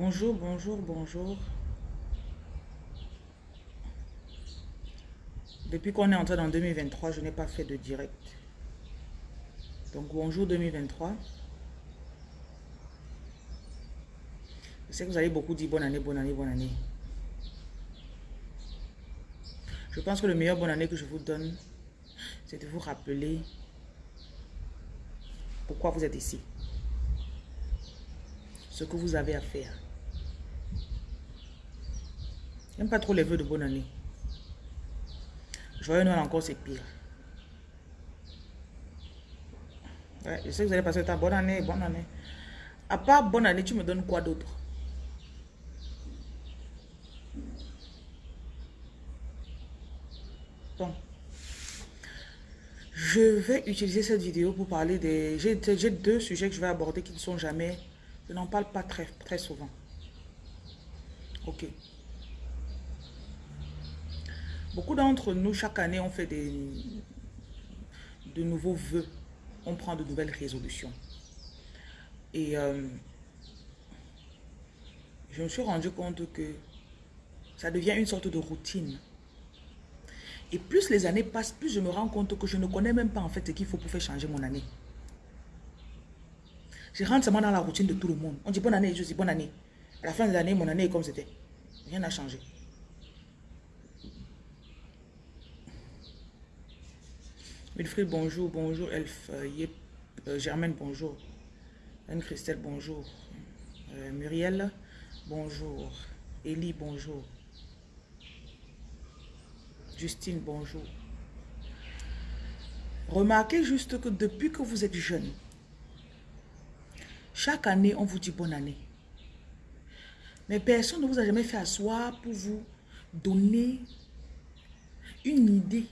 Bonjour, bonjour, bonjour. Depuis qu'on est entré dans 2023, je n'ai pas fait de direct. Donc bonjour 2023. Je sais que vous allez beaucoup dire bonne année, bonne année, bonne année. Je pense que le meilleur bonne année que je vous donne, c'est de vous rappeler pourquoi vous êtes ici. Ce que vous avez à faire. J'aime pas trop les vœux de bonne année. Joyeux Noël encore, c'est pire. Je sais que vous allez passer ta bonne année, bonne année. À part bonne année, tu me donnes quoi d'autre? Bon. Je vais utiliser cette vidéo pour parler des... J'ai deux sujets que je vais aborder qui ne sont jamais... Je n'en parle pas très, très souvent. Ok. Beaucoup d'entre nous, chaque année, on fait des, de nouveaux vœux. On prend de nouvelles résolutions. Et euh, je me suis rendu compte que ça devient une sorte de routine. Et plus les années passent, plus je me rends compte que je ne connais même pas en fait ce qu'il faut pour faire changer mon année. Je rentre seulement dans la routine de tout le monde. On dit bonne année, je dis bonne année. À la fin de l'année, mon année est comme c'était. Rien n'a changé. Wilfried, bonjour. Bonjour, Elf. Euh, euh, Germaine, bonjour. Anne-Christelle, bonjour. Euh, Muriel, bonjour. Élie, bonjour. Justine, bonjour. Remarquez juste que depuis que vous êtes jeune, chaque année, on vous dit bonne année. Mais personne ne vous a jamais fait asseoir pour vous donner une idée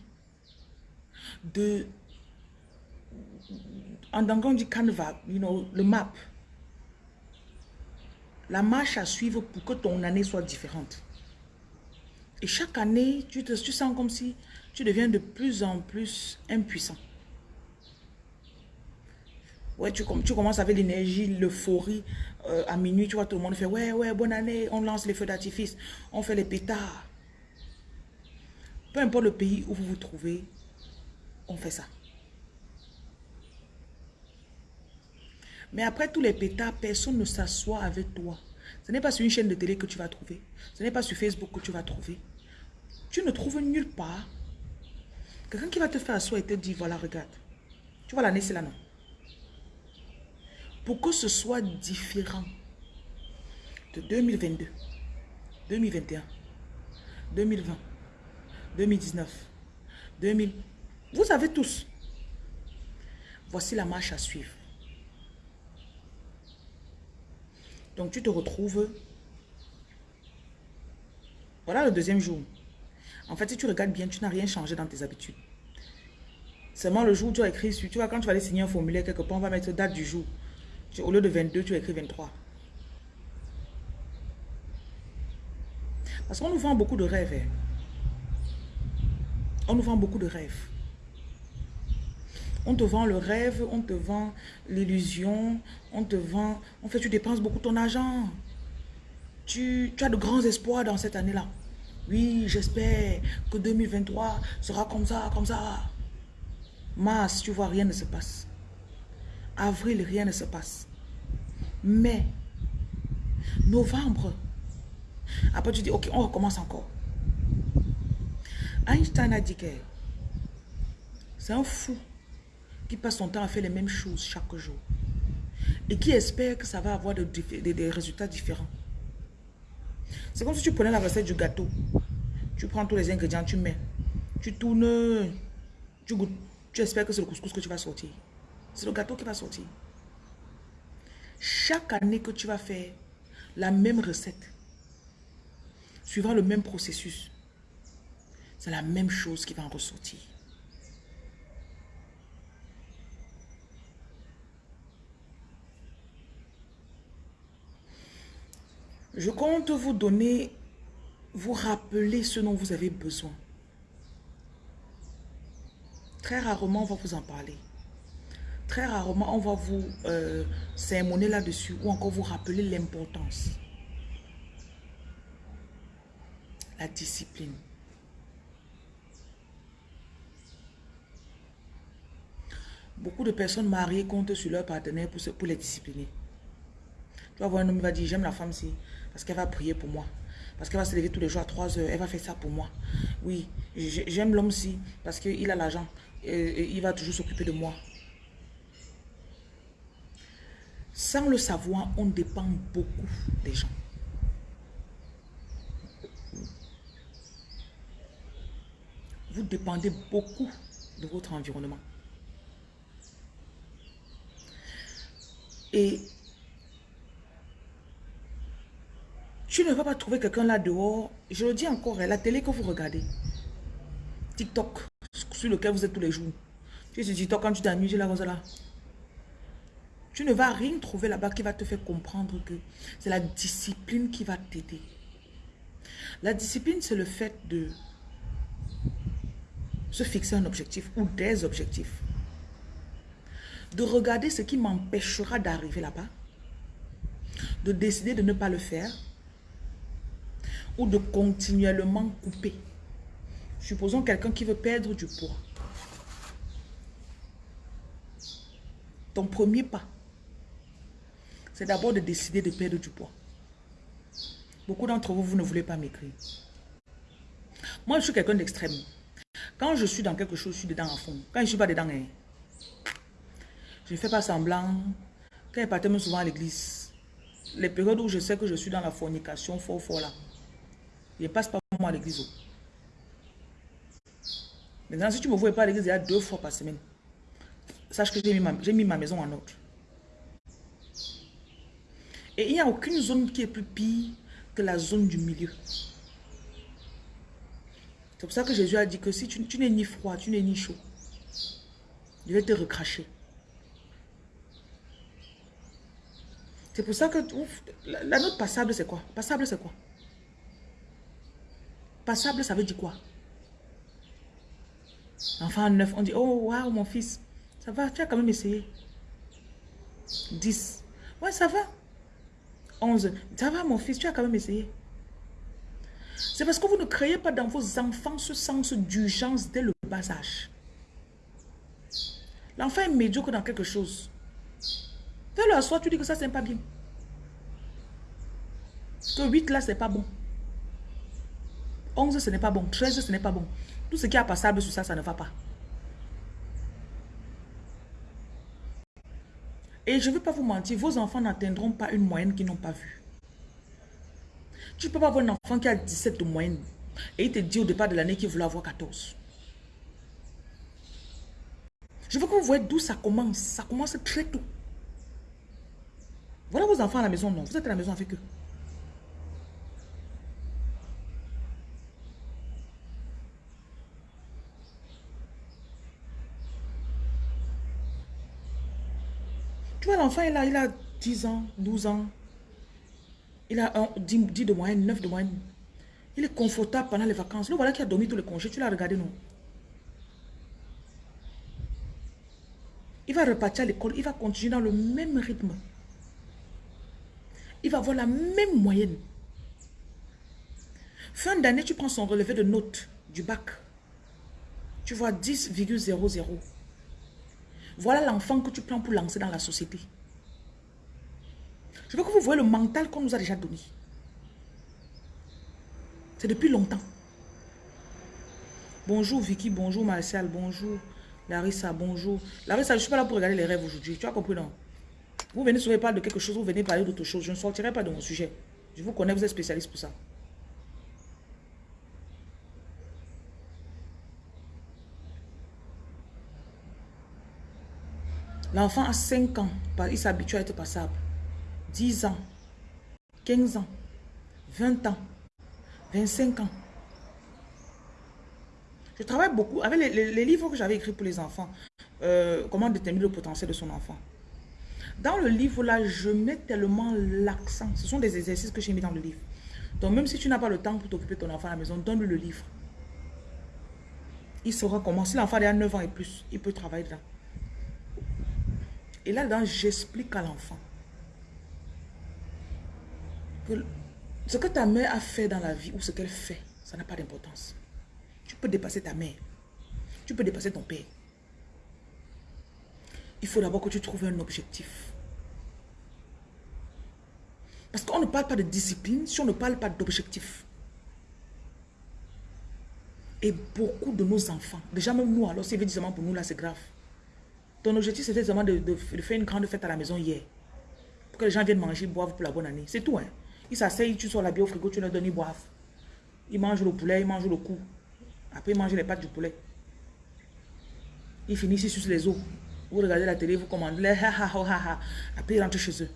de, en anglais on dit canevas, you know, le map. La marche à suivre pour que ton année soit différente. Et chaque année, tu te tu sens comme si tu deviens de plus en plus impuissant. Ouais, tu, tu commences avec l'énergie, l'euphorie. Euh, à minuit, tu vois, tout le monde fait « Ouais, ouais, bonne année ». On lance les feux d'artifice, on fait les pétards. Peu importe le pays où vous vous trouvez, on fait ça. Mais après tous les pétards, personne ne s'assoit avec toi. Ce n'est pas sur une chaîne de télé que tu vas trouver. Ce n'est pas sur Facebook que tu vas trouver. Tu ne trouves nulle part quelqu'un qui va te faire asseoir et te dire, voilà, regarde. Tu vois l'année, c'est là, non? Pour que ce soit différent de 2022, 2021, 2020, 2019, 2000, vous savez tous. Voici la marche à suivre. Donc tu te retrouves. Voilà le deuxième jour. En fait, si tu regardes bien, tu n'as rien changé dans tes habitudes. Seulement le jour où tu as écrit, tu vois, quand tu vas aller signer un formulaire quelque part, on va mettre date du jour. au lieu de 22, tu as écrit 23. Parce qu'on nous vend beaucoup de rêves. Hein. On nous vend beaucoup de rêves. On te vend le rêve, on te vend l'illusion, on te vend... En fait, tu dépenses beaucoup ton argent. Tu, as de grands espoirs dans cette année-là. Oui, j'espère que 2023 sera comme ça, comme ça. Mars, tu vois, rien ne se passe. Avril, rien ne se passe. Mai, novembre. Après, tu dis, ok, on recommence encore. Einstein a dit que c'est un fou qui passe son temps à faire les mêmes choses chaque jour et qui espère que ça va avoir des, résultats différents. C'est comme si tu prenais la recette du gâteau. Tu prends tous les ingrédients, tu mets. Tu tournes, tu espères que c'est le couscous que tu vas sortir. C'est le gâteau qui va sortir. Chaque année que tu vas faire la même recette, suivant le même processus, c'est la même chose qui va en ressortir. Je compte vous donner, vous rappeler ce dont vous avez besoin. Très rarement, on va vous en parler. Très rarement, on va vous euh, sermonner là-dessus ou encore vous rappeler l'importance. La discipline. Beaucoup de personnes mariées comptent sur leur partenaire pour, pour les discipliner. Tu vas voir un homme qui va dire, j'aime la femme si, parce qu'elle va prier pour moi. Parce qu'elle va se lever tous les jours à 3 heures, elle va faire ça pour moi. Oui, j'aime l'homme si, parce qu'il a l'argent, et il va toujours s'occuper de moi. Sans le savoir, on dépend beaucoup des gens. Vous dépendez beaucoup de votre environnement. Et tu ne vas pas trouver quelqu'un là dehors. Je le dis encore, hein, la télé que vous regardez. TikTok, sur lequel vous êtes tous les jours. Tu es sur TikTok quand tu t'ennuies, là, là. Tu ne vas rien trouver là-bas qui va te faire comprendre que c'est la discipline qui va t'aider. La discipline, c'est le fait de se fixer un objectif ou des objectifs de regarder ce qui m'empêchera d'arriver là-bas, de décider de ne pas le faire, ou de continuellement couper. Supposons quelqu'un qui veut perdre du poids. Ton premier pas, c'est d'abord de décider de perdre du poids. Beaucoup d'entre vous, vous ne voulez pas m'écrire. Moi, je suis quelqu'un d'extrême. Quand je suis dans quelque chose, je suis dedans à fond. Quand je ne suis pas dedans, hein, je ne fais pas semblant. Quand je partais souvent à l'église, les périodes où je sais que je suis dans la fornication, fort, fort là, je passe pas moi à l'église. Maintenant, si tu ne me vois pas à l'église, il y a deux fois par semaine. Sache que j'ai mis, ma maison en ordre. Et il n'y a aucune zone qui est plus pire que la zone du milieu. C'est pour ça que Jésus a dit que si tu n'es ni froid, tu n'es ni chaud, je vais te recracher. C'est pour ça que la, note passable, c'est quoi? Passable, c'est quoi? Passable, ça veut dire quoi? Enfant neuf, on dit, oh, waouh, mon fils, ça va, tu as quand même essayé. 10. Ouais, ça va. 11. Ça va, mon fils, tu as quand même essayé. C'est parce que vous ne créez pas dans vos enfants ce sens d'urgence dès le bas âge. L'enfant est médiocre dans quelque chose. Fais-le à soi, tu dis que ça, c'est pas bien. Que 8 là, c'est pas bon. 11, ce n'est pas bon. 13, ce n'est pas bon. Tout ce qui est passable sur ça, ça ne va pas. Et je ne veux pas vous mentir, vos enfants n'atteindront pas une moyenne qu'ils n'ont pas vue. Tu ne peux pas avoir un enfant qui a 17 de moyenne et il te dit au départ de l'année qu'il voulait avoir 14. Je veux que vous voyez d'où ça commence. Ça commence très tôt. Voilà vos enfants à la maison, non. Vous êtes à la maison avec eux. Tu vois, l'enfant, il a, il a 10 ans, 12 ans. Il a 10, 10, de moyenne, 9 de moyenne. Il est confortable pendant les vacances. Le voilà qui a dormi tous les congés. Tu l'as regardé, non? Il va repartir à l'école. Il va continuer dans le même rythme il va avoir la même moyenne. Fin d'année, tu prends son relevé de notes du bac. Tu vois 10,00. Voilà l'enfant que tu prends pour lancer dans la société. Je veux que vous voyez le mental qu'on nous a déjà donné. C'est depuis longtemps. Bonjour Vicky, bonjour Martial, bonjour Larissa, bonjour. Larissa, je ne suis pas là pour regarder les rêves aujourd'hui. Tu as compris non? Vous venez sur parler de quelque chose, vous venez parler d'autre chose. Je ne sortirai pas de mon sujet. Je vous connais, vous êtes spécialiste pour ça. L'enfant a 5 ans, il s'habitue à être passable. 10 ans, 15 ans, 20 ans, 25 ans. Je travaille beaucoup avec les, livres que j'avais écrits pour les enfants. Euh, comment déterminer le potentiel de son enfant. Dans le livre là, je mets tellement l'accent. Ce sont des exercices que j'ai mis dans le livre. Donc même si tu n'as pas le temps pour t'occuper de ton enfant à la maison, donne-lui le livre. Il saura comment. Si l'enfant a 9 ans et plus, il peut travailler dedans. Et là-dedans, j'explique à l'enfant que ce que ta mère a fait dans la vie ou ce qu'elle fait, ça n'a pas d'importance. Tu peux dépasser ta mère. Tu peux dépasser ton père. Il faut d'abord que tu trouves un objectif. Parce qu'on ne parle pas de discipline si on ne parle pas d'objectif. Et beaucoup de nos enfants, déjà même nous, alors c'est évidemment pour nous, là, c'est grave. Ton objectif, c'était seulement de, faire une grande fête à la maison hier. Pour que les gens viennent manger, boivent pour la bonne année. C'est tout, hein. Ils s'asseyent, tu sors la bière au frigo, tu leur donnes, ils boivent. Ils mangent le poulet, ils mangent le cou. Après, ils mangent les pâtes du poulet. Ils finissent, sucent les os. Vous regardez la télé, vous commandez. Après, ils rentrent chez eux.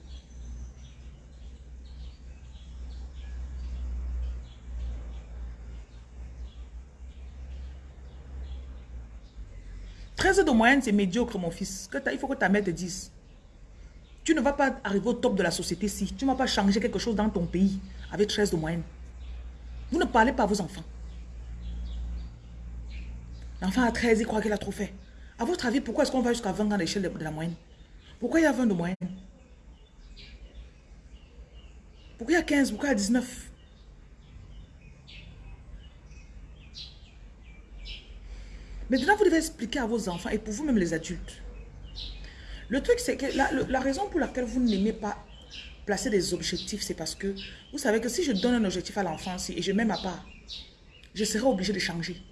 13 de moyenne, c'est médiocre, mon fils. il faut que ta mère te dise. Tu ne vas pas arriver au top de la société si tu ne vas pas changer quelque chose dans ton pays avec 13 de moyenne. Vous ne parlez pas à vos enfants. L'enfant a 13, il croit qu'il a trop fait. À votre avis, pourquoi est-ce qu'on va jusqu'à 20 dans l'échelle de, la moyenne? Pourquoi il y a 20 de moyenne Pourquoi il y a 15 Pourquoi il y a 19 Maintenant, vous devez expliquer à vos enfants et pour vous-même les adultes. Le truc, c'est que la, raison pour laquelle vous n'aimez pas placer des objectifs, c'est parce que vous savez que si je donne un objectif à l'enfant et je mets ma part, je serai obligé de changer.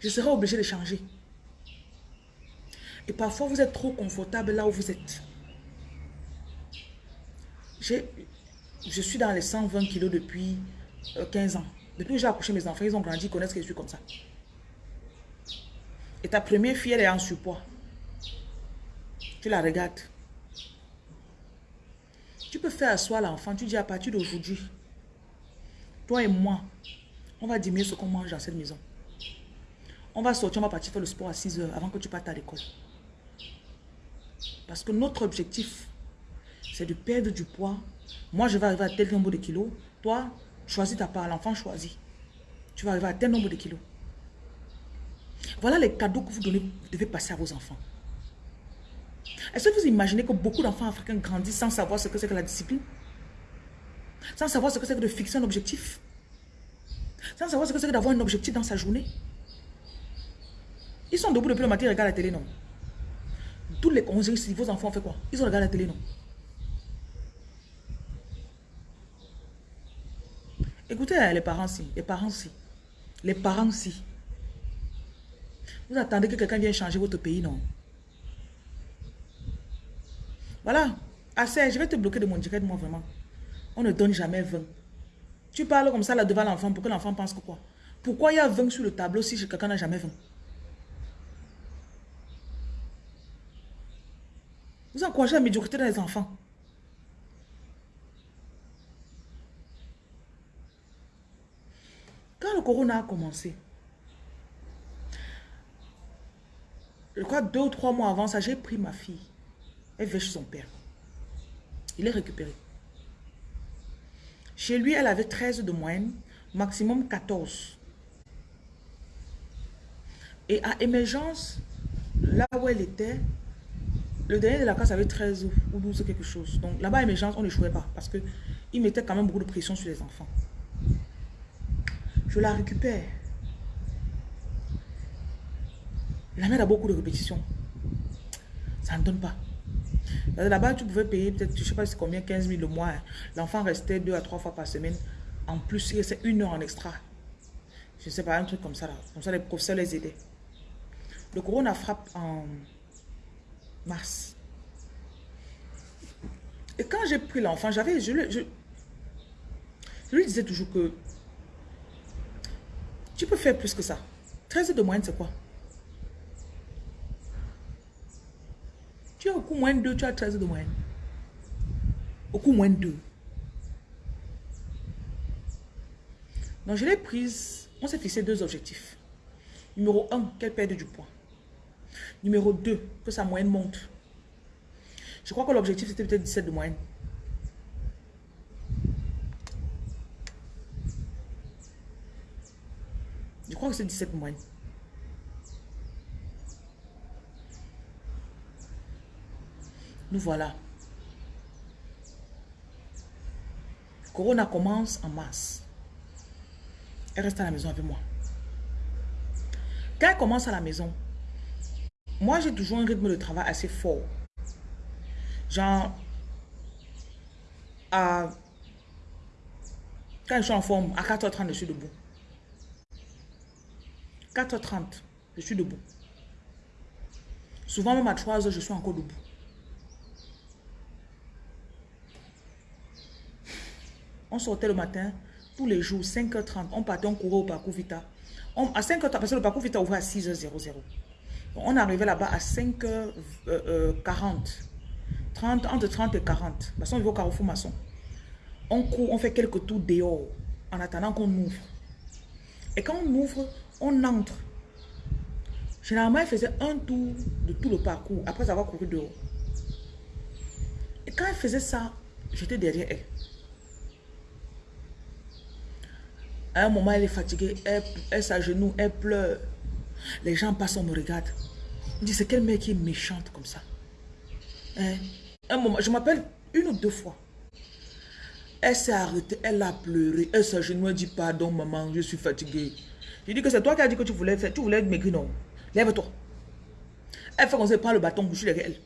Je serai obligé de changer. Et parfois, vous êtes trop confortable là où vous êtes. Je suis dans les 120 kilos depuis 15 euh, ans. Depuis que j'ai accouché mes enfants, ils ont grandi, ils connaissent que je suis comme ça. Et ta première fille, elle est en surpoids. Tu la regardes. Tu peux faire asseoir l'enfant. Tu dis à partir d'aujourd'hui, toi et moi, on va diminuer ce qu'on mange dans cette maison. On va sortir, on va partir faire le sport à 6 heures avant que tu partes à l'école. Parce que notre objectif, c'est de perdre du poids. Moi, je vais arriver à tel nombre de kilos. Toi, Choisis ta part, l'enfant choisit. Tu vas arriver à tel nombre de kilos. Voilà les cadeaux que vous, devez passer à vos enfants. Est-ce que vous imaginez que beaucoup d'enfants africains grandissent sans savoir ce que c'est que la discipline? Sans savoir ce que c'est que de fixer un objectif? Sans savoir ce que c'est que d'avoir un objectif dans sa journée? Ils sont debout depuis le matin, ils regardent la télé, non? Tous les conseils, vos enfants ont fait quoi? Ils ont regardé la télé, non? Écoutez, les parents si, les parents si, les parents si. Vous attendez que quelqu'un vienne changer votre pays, non? Voilà. Assez, je vais te bloquer de mon direct, moi, vraiment. On ne donne jamais 20. Tu parles comme ça là devant l'enfant pour que l'enfant pense que quoi? Pourquoi il y a 20 sur le tableau si quelqu'un n'a jamais 20? Vous encouragez la médiocrité dans les enfants. Quand le corona a commencé, je crois deux ou trois mois avant ça, j'ai pris ma fille. Elle chez son père. Il est récupéré. Chez lui, elle avait 13 de moyenne, maximum 14. Et à émergence, là où elle était, le dernier de la classe avait 13 ou 12 quelque chose. Donc là-bas, à émergence, on ne jouait pas parce qu'il mettait quand même beaucoup de pression sur les enfants. Je la récupère. La mère a beaucoup de répétitions. Ça ne donne pas. Là-bas, tu pouvais payer peut-être, je ne sais pas combien, 15 000 le mois. L'enfant restait deux à trois fois par semaine. En plus, c'est une heure en extra. Je ne sais pas, un truc comme ça. Là. Comme ça, les professeurs les aidaient. Le corona frappe en mars. Et quand j'ai pris l'enfant, j'avais, je, je lui disais toujours que tu peux faire plus que ça. 13 de moyenne, c'est quoi? Tu as au coup moins de 2, tu as 13 de moyenne. Au coup moins de 2. Donc, je l'ai prise. On s'est fixé deux objectifs. Numéro 1, qu'elle perde du poids. Numéro 2, que sa moyenne monte. Je crois que l'objectif, c'était peut-être 17 de moyenne. C'est 17 mois. Nous voilà. Corona commence en mars. Elle reste à la maison avec moi. Quand elle commence à la maison, moi j'ai toujours un rythme de travail assez fort. Genre, à, quand je suis en forme, à 4h30, je suis debout. 4h30, je suis debout. Souvent même à 3h, je suis encore debout. On sortait le matin, tous les jours, 5h30, on partait, on courait au parcours Vita. à 5h, parce que le parcours Vita ouvrait à 6h00. On arrivait là-bas à 5h40. 30, entre 30 et 40. Parce qu'on au carrefour maçon. On court, on fait quelques tours dehors en attendant qu'on ouvre. Et quand on ouvre, on entre. Généralement, elle faisait un tour de tout le parcours après avoir couru dehors. Et quand elle faisait ça, j'étais derrière elle. À un moment, elle est fatiguée, elle, s'agenouille, elle pleure. Les gens passent, on me regarde. On dit, c'est quelle mère qui est méchante comme ça? Hein? Un moment, je m'appelle une ou deux fois. Elle s'est arrêtée, elle a pleuré, elle s'agenouille, elle dit, pardon maman, je suis fatiguée. Je dis que c'est toi qui as dit que tu voulais faire, tu voulais non Lève-toi. Elle fait qu'on se prend le bâton, suis derrière elle.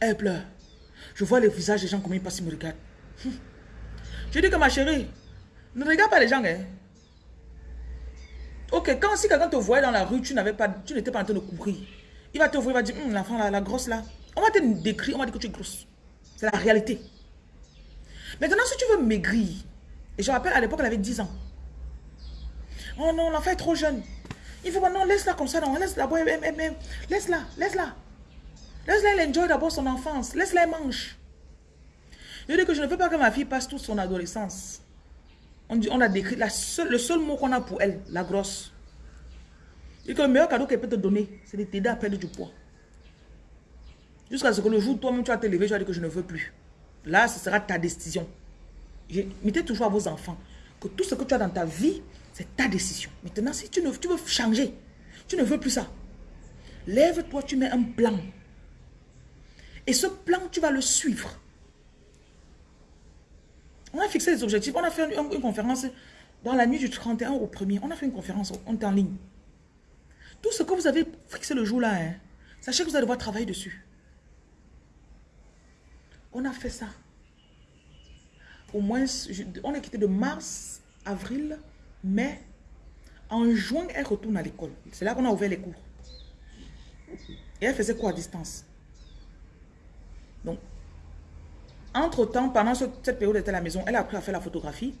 Elle pleure. Je vois les visages des gens, comment ils passent, ils me regardent. Je dis que ma chérie, ne regarde pas les gens. Hein. Ok, quand si quelqu'un te voyait dans la rue, tu n'avais pas, tu n'étais pas en train de courir. Il va te voir, il va dire, hum, l'enfant la grosse là. On va te décrire, on va dire que tu es grosse. C'est la réalité. Maintenant, si tu veux maigrir, et je rappelle, à l'époque, elle avait 10 ans. Oh non, l'enfant est trop jeune. Il faut pas, laisse-la comme ça, non, laisse-la, laisse-la, laisse-la. Laisse-la, enjoy d'abord son enfance. Laisse-la, mange. Je dis que je ne veux pas que ma fille passe toute son adolescence on a décrit la seule, le seul mot qu'on a pour elle, la grosse. Et que le meilleur cadeau qu'elle peut te donner, c'est de t'aider à perdre du poids. Jusqu'à ce que le jour toi-même tu vas te lever, tu vas dire que je ne veux plus. Là, ce sera ta décision. Mettez toujours à vos enfants que tout ce que tu as dans ta vie, c'est ta décision. Maintenant, si tu, ne, tu veux changer, tu ne veux plus ça. Lève-toi, tu mets un plan. Et ce plan, tu vas le suivre. On a fixé des objectifs. On a fait une, conférence dans la nuit du 31 au 1er. On a fait une conférence, on est en ligne. Tout ce que vous avez fixé le jour-là, hein, sachez que vous allez devoir travailler dessus. On a fait ça. Au moins, on est quitté de mars, avril, mai. En juin, elle retourne à l'école. C'est là qu'on a ouvert les cours. Et elle faisait quoi à distance? Donc, entre-temps, pendant cette période, elle était à la maison, elle a appris à faire la photographie.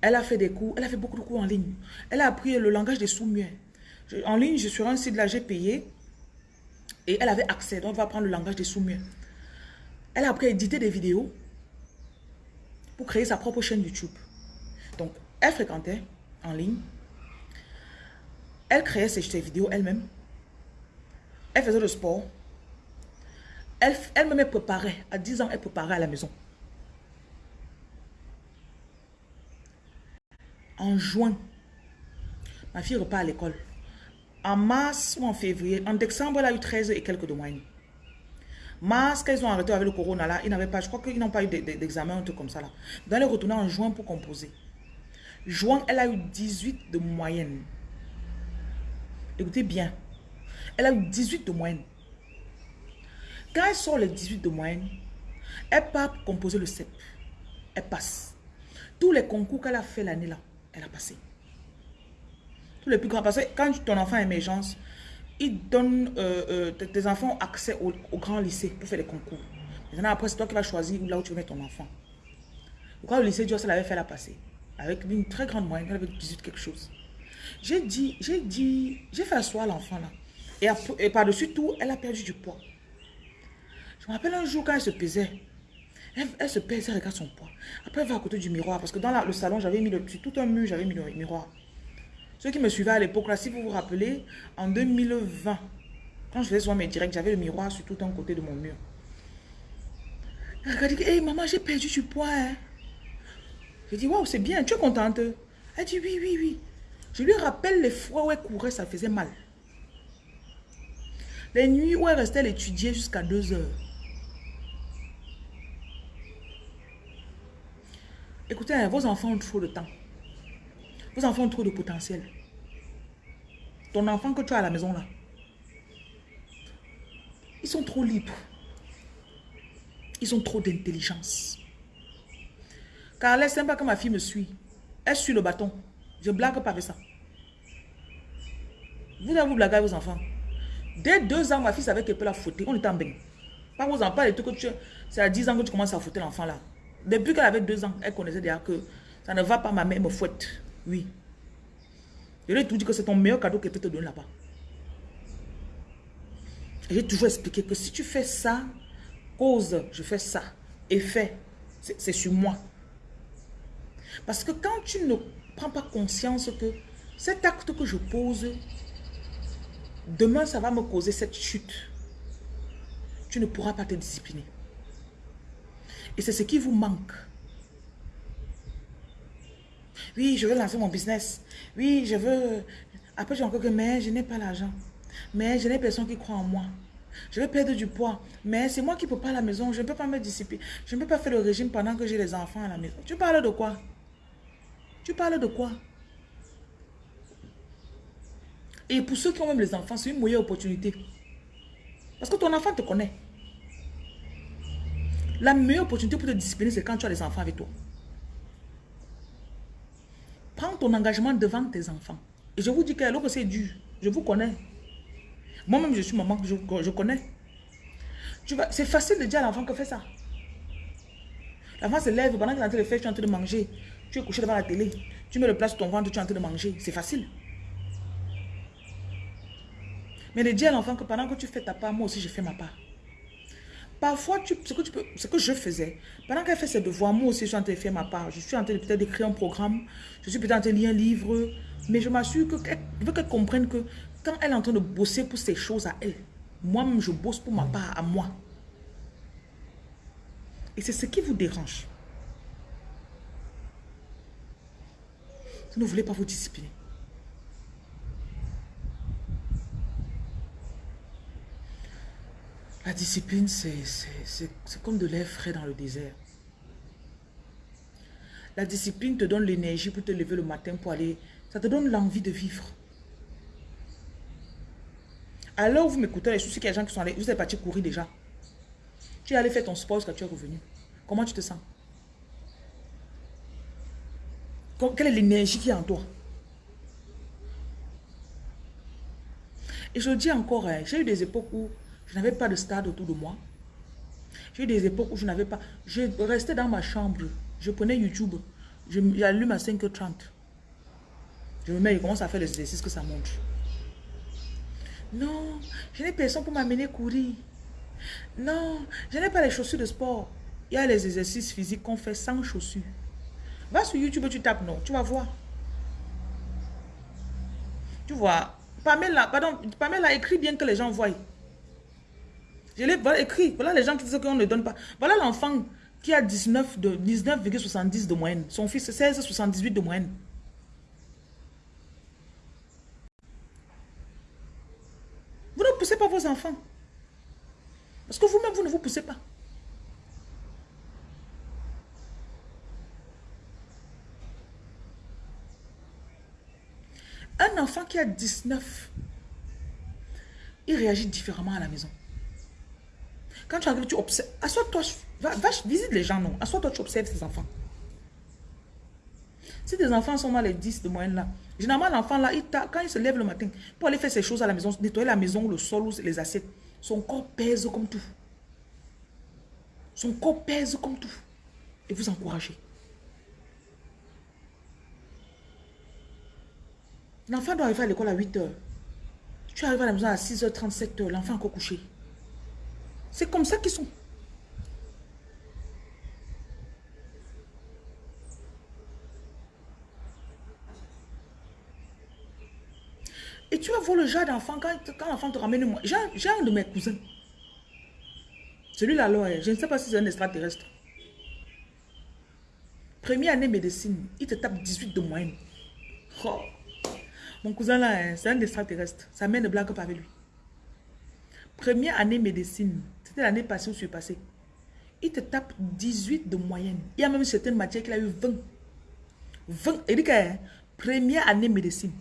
Elle a fait des cours, elle a fait beaucoup de cours en ligne. Elle a appris le langage des sous-muets. En ligne, je suis sur un site là, j'ai payé. Et elle avait accès, donc elle va apprendre le langage des sous-muets. Elle a appris à éditer des vidéos pour créer sa propre chaîne YouTube. Elle fréquentait en ligne. Elle créait ses, ses vidéos elle-même. Elle faisait le sport. Elle, me préparait. À 10 ans, elle préparait à la maison. En juin, ma fille repart à l'école. En mars ou en février, en décembre, elle a eu 13 et quelques de moyenne. Mars, quand ils ont arrêté avec le corona, là, ils n'avaient pas, je crois qu'ils n'ont pas eu d'examen, un truc comme ça. Là. Donc, elle est retournée en juin pour composer. Juin, elle a eu 18 de moyenne. Écoutez bien. Elle a eu 18 de moyenne. Quand elle sort les 18 de moyenne, elle part composer le CEP. Elle passe. Tous les concours qu'elle a fait l'année là, elle a passé. Tous les plus grands. Parce que quand ton enfant a émergence, il donne, euh, euh, tes enfants accès au, grand lycée pour faire les concours. Maintenant, après, c'est toi qui vas choisir là où tu veux mettre ton enfant. Le lycée Dios, elle avait fait la passer. Avec une très grande moyenne, elle avait 18 quelque chose. J'ai dit, j'ai dit, j'ai fait asseoir l'enfant là. Et, par-dessus tout, elle a perdu du poids. Je me rappelle un jour quand elle se pesait. Elle, se pèse, elle regarde son poids. Après, elle va à côté du miroir. Parce que dans le salon, j'avais mis le petit, tout un mur, j'avais mis le miroir. Ceux qui me suivaient à l'époque, là, si vous vous rappelez, en 2020, quand je faisais souvent mes directs, j'avais le miroir sur tout un côté de mon mur. Elle dit, hé maman, j'ai perdu du poids. Hein. J'ai dit, waouh, c'est bien, tu es contente Elle dit, oui, oui, oui. Je lui rappelle les fois où elle courait, ça faisait mal. Les nuits où elle restait, elle étudiait jusqu'à 2 heures. Écoutez, hein, vos enfants ont trop de temps. Vos enfants ont trop de potentiel. Ton enfant que tu as à la maison là, ils sont trop libres. Ils ont trop d'intelligence. Car elle pas que ma fille me suit. Elle suit le bâton. Je blague pas avec ça. Vous avez vous blaguer avec vos enfants. Dès deux ans, ma fille savait qu'elle peut la fouetter. On était en bain. Pas vos enfants, les trucs que tu... C'est à 10 ans que tu commences à fouetter l'enfant là. Depuis qu'elle avait deux ans, elle connaissait déjà que ça ne va pas, ma mère me fouette. Oui. Je lui ai tout dit que c'est ton meilleur cadeau qu'elle peut te donner là-bas. J'ai toujours expliqué que si tu fais ça, cause, je fais ça. Effet, c'est sur moi. Parce que quand tu ne prends pas conscience que cet acte que je pose, demain ça va me causer cette chute, tu ne pourras pas te discipliner. Et c'est ce qui vous manque. Oui, je veux lancer mon business. Oui, je veux... Après, j'ai encore que, mais je n'ai pas l'argent. Mais je n'ai personne qui croit en moi. Je vais perdre du poids. Mais c'est moi qui ne peux pas à la maison. Je ne peux pas me discipliner. Je ne peux pas faire le régime pendant que j'ai les enfants à la maison. Tu parles de quoi? Tu parles de quoi? Et pour ceux qui ont même les enfants, c'est une meilleure opportunité. Parce que ton enfant te connaît. La meilleure opportunité pour te discipliner, c'est quand tu as les enfants avec toi. Prends ton engagement devant tes enfants. Et je vous dis que que c'est dur. Je vous connais. Moi-même, je suis maman, je, je connais. C'est facile de dire à l'enfant que fais ça. L'enfant se lève, pendant qu'il est en train de faire, tu es en train de manger. Tu es couché devant la télé. Tu mets le plat sur ton ventre, tu es en train de manger. C'est facile. Mais de dire à l'enfant que pendant que tu fais ta part, moi aussi je fais ma part. Parfois, tu, ce, que tu peux, ce que je faisais, pendant qu'elle fait ses devoirs, moi aussi je suis en train de faire ma part. Je suis en train de peut-être d'écrire un programme, je suis peut-être en train de lire un livre, mais je m'assure que je veux qu'elle comprenne que quand elle est en train de bosser pour ses choses à elle, moi-même je bosse pour ma part à moi. Et c'est ce qui vous dérange. Vous ne voulez pas vous discipliner. La discipline, c'est comme de l'air frais dans le désert. La discipline te donne l'énergie pour te lever le matin pour aller. Ça te donne l'envie de vivre. Alors vous m'écoutez, je suis qu'il y a des gens qui sont allés, vous êtes parti courir déjà. Tu es allé faire ton sport quand tu es revenu. Comment tu te sens? Quelle est l'énergie qui est en toi? Et je dis encore, hein, j'ai eu des époques où je n'avais pas de stade autour de moi. J'ai eu des époques où je n'avais pas... Je restais dans ma chambre. Je prenais YouTube. J'allume à 5h30. Je me mets, je commence à faire les exercices que ça montre. Non, je n'ai personne pour m'amener courir. Non, je n'ai pas les chaussures de sport. Il y a les exercices physiques qu'on fait sans chaussures. Va sur YouTube, tu tapes non, tu vas voir. Tu vois, Pamela, pardon, Pamela écrit bien que les gens voient. Je l'ai écrit. Voilà les gens qui disent qu'on ne donne pas. Voilà l'enfant qui a 19,70 de, 19 de moyenne. Son fils, 16,78 de moyenne. Vous ne poussez pas vos enfants. Parce que vous-même, vous ne vous poussez pas. Un enfant qui a 19, il réagit différemment à la maison. Quand tu arrives, tu observes. Assois-toi, va, visite les gens, non. Assois-toi, tu observes ces enfants. Si tes enfants sont mal les 10 de moyenne là, généralement l'enfant là, il quand il se lève le matin pour aller faire ses choses à la maison, nettoyer la maison, le sol les assiettes, son corps pèse comme tout. Son corps pèse comme tout. Et vous encouragez. L'enfant doit arriver à l'école à 8 h Tu arrives à la maison à 6h30, 7h, l'enfant encore couché. C'est comme ça qu'ils sont. Et tu vas voir le genre d'enfant, quand, quand l'enfant te ramène. J'ai un de mes cousins. Celui-là, je ne sais pas si c'est un extraterrestre. Première année médecine, il te tape 18 de moyenne. Oh. Mon cousin là, hein, c'est un extraterrestre. Sa mère ne blague pas avec lui. Première année médecine, c'était l'année passée ou passée. il te tape 18 de moyenne. Il y a même certaines matières qu'il a eu 20. 20. Il dit que hein, première année médecine.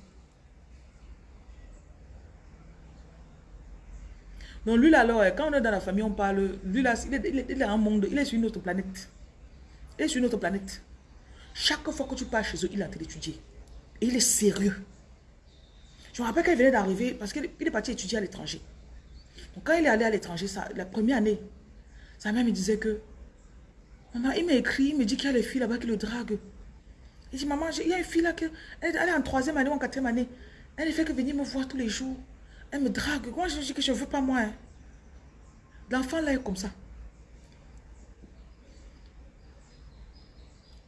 Donc lui là, alors, hein, quand on est dans la famille, on parle, lui là, il est, il un monde, il est sur une autre planète. Il est sur une autre planète. Chaque fois que tu pars chez eux, il est en train d'étudier. Et il est sérieux. Je me rappelle qu'il venait d'arriver, parce qu'il est parti étudier à l'étranger. Donc quand il est allé à l'étranger, la première année, sa mère me disait que, maman, il m'a écrit, il me dit qu'il y a les filles là-bas qui le draguent. Il dit, maman, il y a une fille là, qui, elle, est en troisième année ou en quatrième année. Elle ne fait que venir me voir tous les jours. Elle me drague. Moi, je dis que je ne veux pas moi. Hein. L'enfant là est comme ça.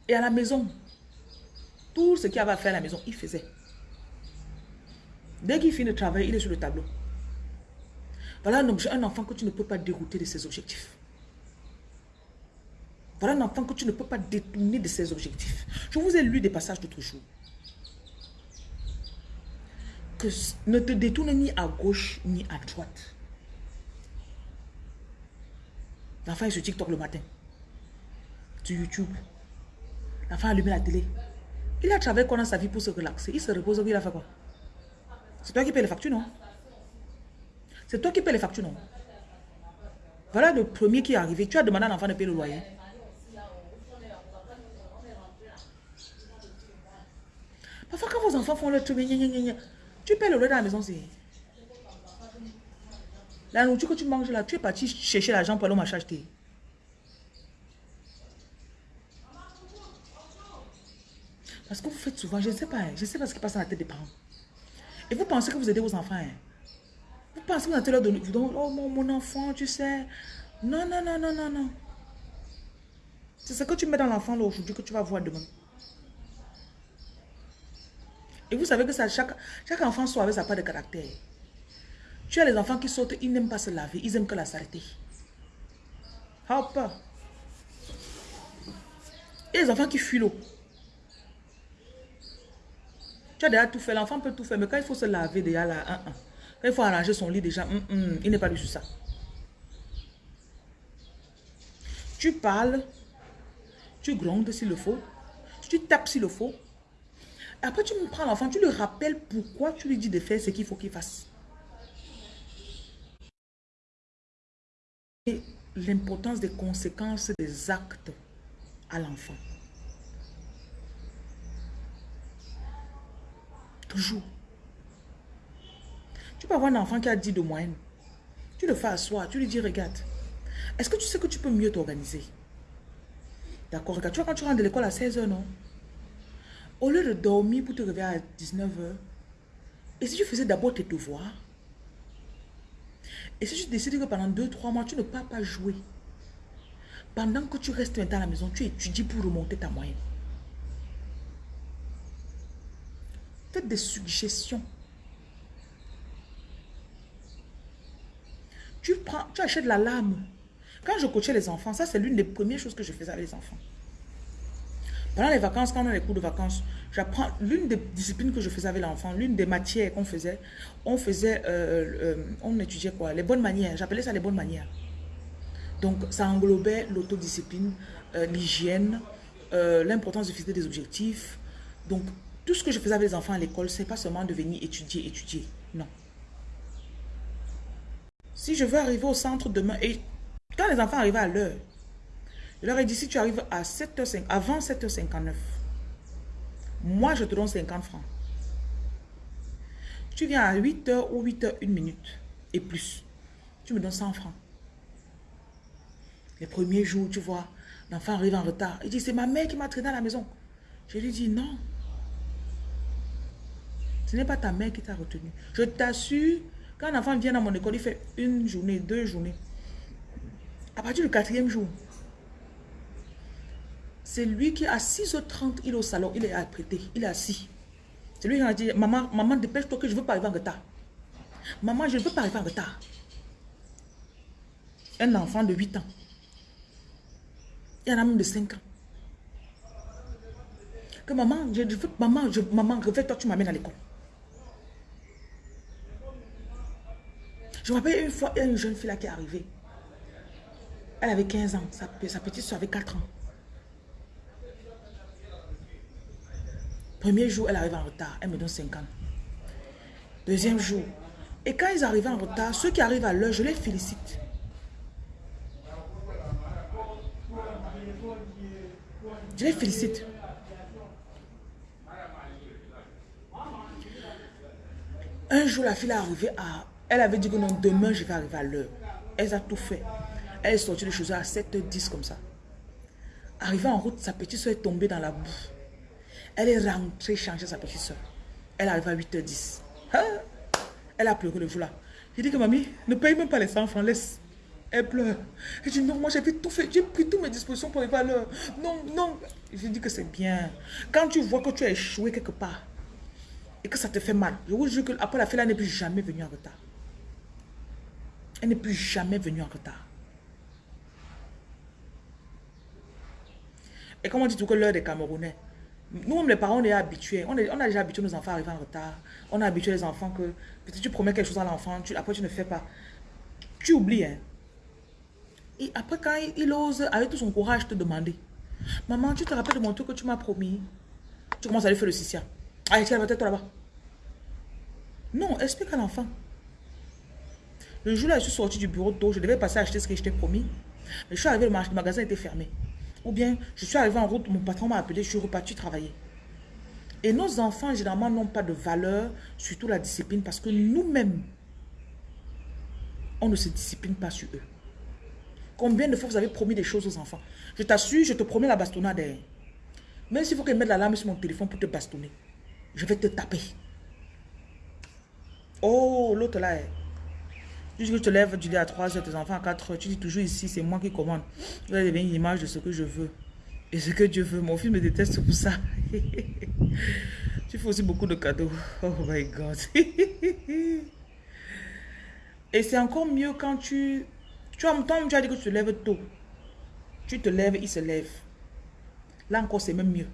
Et à la maison, tout ce qu'il avait à faire à la maison, il faisait. Dès qu'il finit de travailler, il est sur le tableau. Voilà un, enfant que tu ne peux pas dérouter de ses objectifs. Voilà un enfant que tu ne peux pas détourner de ses objectifs. Je vous ai lu des passages d'autres jours. Que ne te détourne ni à gauche ni à droite. L'enfant est sur TikTok le matin. Sur YouTube. L'enfant allume la télé. Il a travaillé dans sa vie pour se relaxer? Il se repose, il a fait quoi? C'est toi qui payes les factures, non C'est toi qui payes les factures, non Voilà le premier qui est arrivé. Tu as demandé à l'enfant de payer le loyer. Parfois, quand vos enfants font le truc, tu payes le loyer dans la maison, c'est... La nourriture que tu manges là, tu es parti chercher l'argent pour aller au acheter. Parce que vous faites souvent, je ne sais pas, je ne sais pas ce qui passe dans la tête des parents. Et vous pensez que vous aidez vos enfants. Hein? Vous pensez que vous allez leur donner, oh mon, enfant, tu sais. Non, non, non, non, non, non. C'est ce que tu mets dans l'enfant aujourd'hui que tu vas voir demain. Et vous savez que ça, chaque, enfant soit avec sa part de caractère. Tu as les enfants qui sortent, ils n'aiment pas se laver, ils aiment que la saleté. Hop. Et les enfants qui fuient l'eau. Tu as déjà tout fait, l'enfant peut tout faire, mais quand il faut se laver déjà là, quand il faut arranger son lit déjà, hum, hum, il n'est pas du tout ça. Tu parles, tu grondes s'il le faut, tu tapes s'il le faut. Après, tu me prends l'enfant, tu lui rappelles pourquoi tu lui dis de faire ce qu'il faut qu'il fasse. L'importance des conséquences des actes à l'enfant. Tu peux avoir un enfant qui a 10 de moyenne. Tu le fais soi, tu lui dis, regarde, est-ce que tu sais que tu peux mieux t'organiser? D'accord, regarde, tu vois quand tu rentres de l'école à 16h, non? Au lieu de dormir pour te réveiller à 19h, et si tu faisais d'abord tes devoirs? Et si tu décides que pendant 2-3 mois, tu ne peux pas jouer? Pendant que tu restes maintenant à la maison, tu étudies pour remonter ta moyenne des suggestions. Tu, prends, tu achètes la lame. Quand je coachais les enfants, ça c'est l'une des premières choses que je faisais avec les enfants. Pendant les vacances, quand on a les cours de vacances, j'apprends l'une des disciplines que je faisais avec l'enfant, l'une des matières qu'on faisait, on faisait, euh, euh, on étudiait quoi? Les bonnes manières, j'appelais ça les bonnes manières. Donc ça englobait l'autodiscipline, euh, l'hygiène, l'importance de fixer des objectifs. Donc tout ce que je faisais avec les enfants à l'école, c'est pas seulement de venir étudier, étudier. Non. Si je veux arriver au centre demain, et quand les enfants arrivent à l'heure, je leur ai dit, si tu arrives à 7h5, avant 7h59, moi je te donne 50 francs. Tu viens à 8h ou 8h, 1 minute et plus. Tu me donnes 100 francs. Les premiers jours, tu vois, l'enfant arrive en retard. Il dit, c'est ma mère qui m'a traîné à la maison. Je lui dis, non, ce n'est pas ta mère qui t'a retenu. Je t'assure, quand un enfant vient dans mon école, il fait une journée, deux journées. À partir du quatrième jour, c'est lui qui, à 6h30, il est au salon, il est apprêté, il est assis. C'est lui qui a dit, maman, maman, dépêche-toi que je ne veux pas arriver en retard. Maman, je ne veux pas arriver en retard. Un enfant de 8 ans. Il y en a même de 5 ans. Que maman, je veux, maman, je, maman, réveille-toi, tu m'amènes à l'école. Je me rappelle une fois, il y a une jeune fille là qui est arrivée. Elle avait 15 ans. Sa, petite soeur avait 4 ans. Premier jour, elle arrive en retard. Elle me donne 50. Deuxième jour. Et quand ils arrivent en retard, ceux qui arrivent à l'heure, je les félicite. Je les félicite. Un jour, la fille est arrivée à... Elle avait dit que non, demain, je vais arriver à l'heure. Elle a tout fait. Elle est sortie de chez elle à 7h10 comme ça. Arrivée en route, sa petite soeur est tombée dans la boue. Elle est rentrée changer sa petite soeur. Elle arrive à 8h10. Hein? Elle a pleuré le jour-là. J'ai dit que mamie, ne paye même pas les 100 francs, laisse. Elle pleure. Elle dit non, moi j'ai tout fait, j'ai pris toutes mes dispositions pour les valeurs. Non, non. J'ai dit que c'est bien. Quand tu vois que tu as échoué quelque part et que ça te fait mal, je vous jure qu'après la fête, elle n'est plus jamais venue en retard. Elle n'est plus jamais venue en retard. Et comme on dit tout que l'heure des Camerounais, nous, les parents, on est habitués. On, a déjà habitué nos enfants à arriver en retard. On a habitué les enfants que peut-être tu promets quelque chose à l'enfant, après tu ne fais pas. Tu oublies. Hein? Et après, quand il, ose, avec tout son courage, te demander Maman, tu te rappelles de mon truc que tu m'as promis Tu commences à lui faire le sissia. Allez, tiens, va-toi là-bas. Non, explique à l'enfant. Le jour-là, je suis sorti du bureau tôt, je devais passer acheter ce que je t'ai promis. Mais je suis arrivé, le magasin était fermé. Ou bien, je suis arrivé en route, mon patron m'a appelé, je suis reparti travailler. Et nos enfants, généralement, n'ont pas de valeur, surtout la discipline, parce que nous-mêmes, on ne se discipline pas sur eux. Combien de fois vous avez promis des choses aux enfants? Je t'assure, je te promets la bastonnade. Hein. Même s'il faut que je mette l'alarme sur mon téléphone pour te bastonner, je vais te taper. Oh, l'autre là, Tu dis que je te lève du lit à 3 heures, tes enfants à 4 heures. Tu dis toujours ici, c'est moi qui commande. Tu vas devenir une image de ce que je veux. Et ce que Dieu veut. Mon fils me déteste pour ça. tu fais aussi beaucoup de cadeaux. Oh my God. Et c'est encore mieux quand tu... Tu as, tu as dit que tu te lèves tôt. Tu te lèves, il se lève. Là encore, c'est même mieux.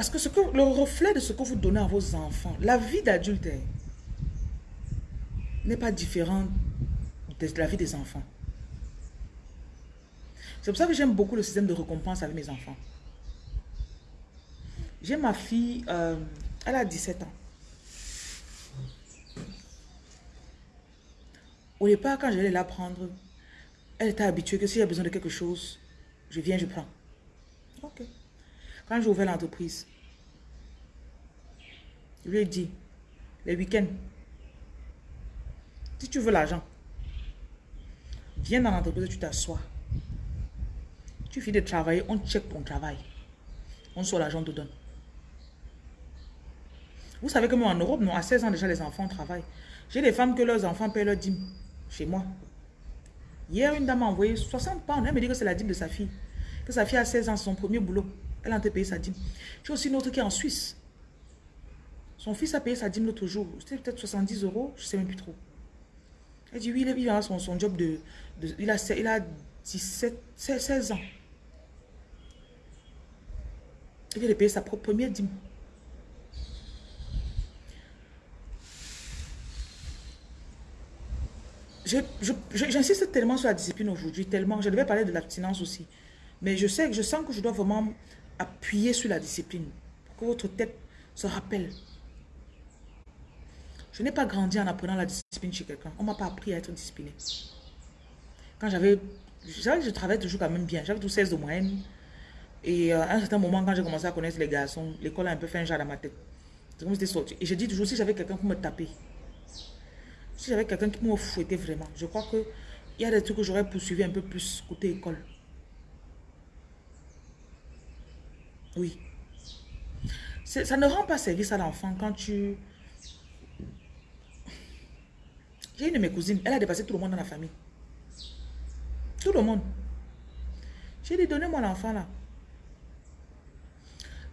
Parce que, ce que le reflet de ce que vous donnez à vos enfants, la vie d'adulte n'est pas différente de la vie des enfants. C'est pour ça que j'aime beaucoup le système de récompense avec mes enfants. J'ai ma fille, euh, elle a 17 ans. Au départ, quand j'allais la prendre, elle était habituée que y a besoin de quelque chose, je viens, je prends. Ok. Quand j'ai ouvert l'entreprise, je lui ai dit, les week-ends, si tu veux l'argent, viens dans l'entreprise, tu t'assois. Tu finis de travailler, on check ton travail. On soit l'argent, te donne. Vous savez que moi en Europe, non, à 16 ans déjà, les enfants travaillent. J'ai des femmes que leurs enfants paient leur dîme chez moi. Hier, une dame m'a envoyé 60 pounds. Elle me dit que c'est la dîme de sa fille. Que sa fille a 16 ans, son premier boulot. Elle a été payé sa dîme. J'ai aussi une autre qui est en Suisse. Son fils a payé sa dîme l'autre jour. C'était peut-être 70 euros, je ne sais même plus trop. Elle dit oui, il a son, son job de, il, a, il a 17, 16 ans. Il vient de payer sa propre première dîme. J'insiste tellement sur la discipline aujourd'hui, tellement. Je devais parler de l'abstinence aussi. Mais je sais que je sens que je dois vraiment appuyer sur la discipline. Pour que votre tête se rappelle. Je n'ai pas grandi en apprenant la discipline chez quelqu'un. On ne m'a pas appris à être discipliné. Quand j'avais... Je travaillais toujours quand même bien. J'avais tout 16 de moyenne. Et euh, à un certain moment, quand j'ai commencé à connaître les garçons, l'école a un peu fait un genre dans ma tête. C'est comme si c'était sorti. Et je dis toujours, si j'avais quelqu'un pour me taper, si j'avais quelqu'un qui me fouettait vraiment, je crois qu'il y a des trucs que j'aurais poursuivi un peu plus côté école. Oui. Ça ne rend pas service à l'enfant quand tu... J'ai une de mes cousines, elle a dépassé tout le monde dans la famille. Tout le monde. J'ai dit, donnez-moi l'enfant là.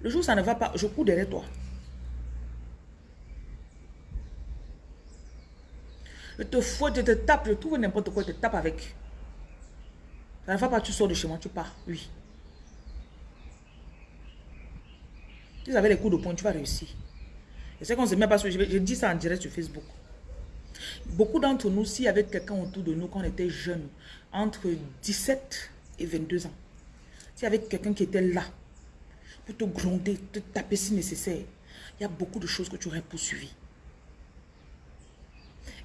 Le jour où ça ne va pas, je cours derrière toi. Je te fouette, je te tape, je trouve n'importe quoi, je te tape avec. Ça ne va pas, tu sors de chez moi, tu pars. Oui. Vous avez les coups de poing, tu vas réussir. Et c'est qu'on ne se met pas sur... Je, dis ça en direct sur Facebook. Beaucoup d'entre nous, s'il y avait quelqu'un autour de nous quand on était jeunes, entre 17 et 22 ans, s'il y avait quelqu'un qui était là, pour te gronder, te taper si nécessaire, il y a beaucoup de choses que tu aurais poursuivies.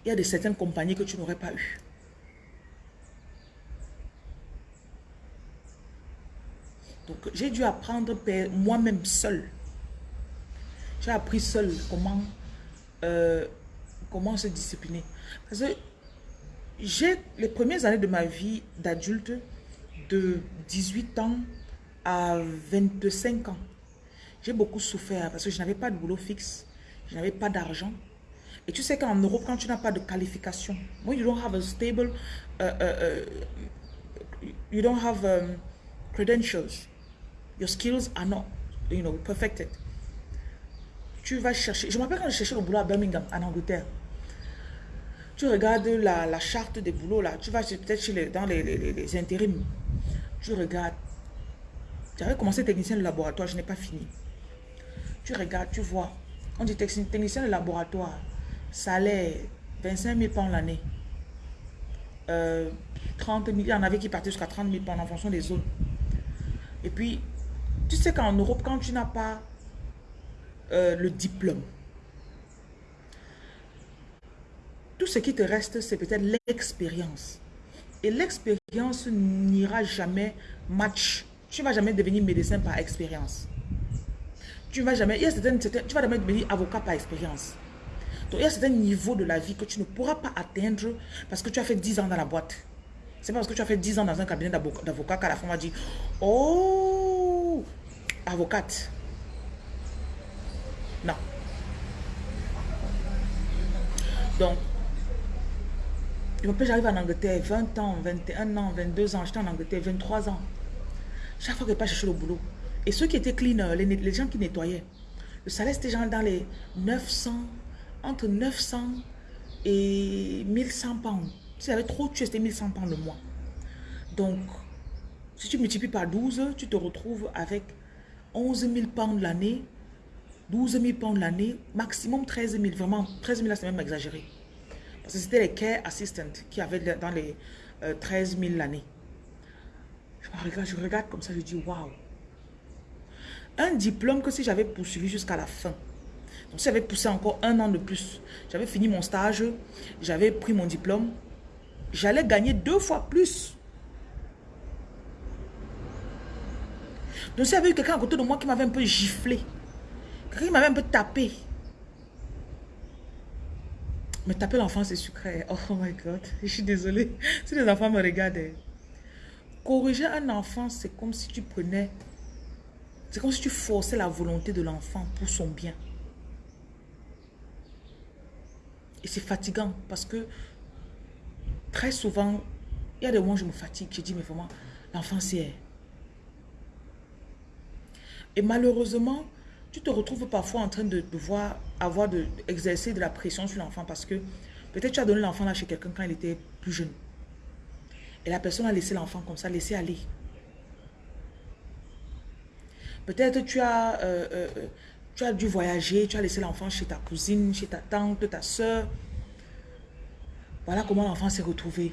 Il y a de certaines compagnies que tu n'aurais pas eues. Donc, j'ai dû apprendre moi-même seul. J'ai appris seul comment, euh, comment se discipliner. Parce que j'ai les premières années de ma vie d'adulte, de 18 ans à 25 ans, j'ai beaucoup souffert parce que je n'avais pas de boulot fixe, je n'avais pas d'argent. Et tu sais qu'en Europe, quand tu n'as pas de qualification, when you don't have a stable, uh, uh, you don't have um, credentials, your skills are not, you know, perfected. Tu vas chercher, je me rappelle quand je cherchais le boulot à Birmingham, en Angleterre. Tu regardes la, la charte des boulots là, tu vas peut-être dans les, les, les intérims. Tu regardes. J'avais commencé technicien de laboratoire, je n'ai pas fini. Tu regardes, tu vois. On dit technicien de laboratoire, salaire 25 000 pounds l'année. 30 000, il y en avait qui partaient jusqu'à 30 000 pounds en fonction des zones. Et puis, tu sais qu'en Europe, quand tu n'as pas euh, le diplôme, tout ce qui te reste, c'est peut-être l'expérience. Et l'expérience n'ira jamais match. Tu ne vas jamais devenir médecin par expérience. Tu vas jamais, il y a certaines, tu vas jamais devenir avocat par expérience. Donc, il y a certains niveaux de la vie que tu ne pourras pas atteindre parce que tu as fait 10 ans dans la boîte. C'est pas parce que tu as fait 10 ans dans un cabinet d'avocat qu'à la fin on va dire Oh, avocate. Non. Donc, j'arrive en Angleterre, 20 ans, 21 ans, 22 ans, j'étais en Angleterre, 23 ans. Chaque fois que je pas chercher le boulot. Et ceux qui étaient cleaners, les, les gens qui nettoyaient, le salaire c'était genre dans les 900, entre 900 et 1100 pounds. Si avait trop tu c'était 1100 pounds le mois. Donc, si tu multiplies par 12, tu te retrouves avec 11 000 pounds l'année, 12 000 pounds l'année, maximum 13 000. Vraiment, 13 000 là, c'est même exagéré. Parce que c'était les care assistants qui avaient dans les 13 000 l'année. Je regarde, je regarde comme ça, je dis waouh. Un diplôme que si j'avais poursuivi jusqu'à la fin, donc si j'avais poussé encore un an de plus, j'avais fini mon stage, j'avais pris mon diplôme, j'allais gagner deux fois plus. Donc s'il y avait eu quelqu'un à côté de moi qui m'avait un peu giflé, m'avait un peu tapé, mais taper l'enfant, c'est sucré. Oh my God, je suis désolée. Si les enfants me regardent. Corriger un enfant, c'est comme si tu prenais... C'est comme si tu forçais la volonté de l'enfant pour son bien. Et c'est fatigant parce que très souvent, il y a des moments où je me fatigue. Je dis, mais vraiment, l'enfant, c'est... Et malheureusement, tu te retrouves parfois en train de avoir de, exercer de la pression sur l'enfant parce que peut-être tu as donné l'enfant là chez quelqu'un quand il était plus jeune. Et la personne a laissé l'enfant comme ça, laissé aller. Peut-être tu as, euh, euh, euh, tu as dû voyager, tu as laissé l'enfant chez ta cousine, chez ta tante, ta soeur. Voilà comment l'enfant s'est retrouvé.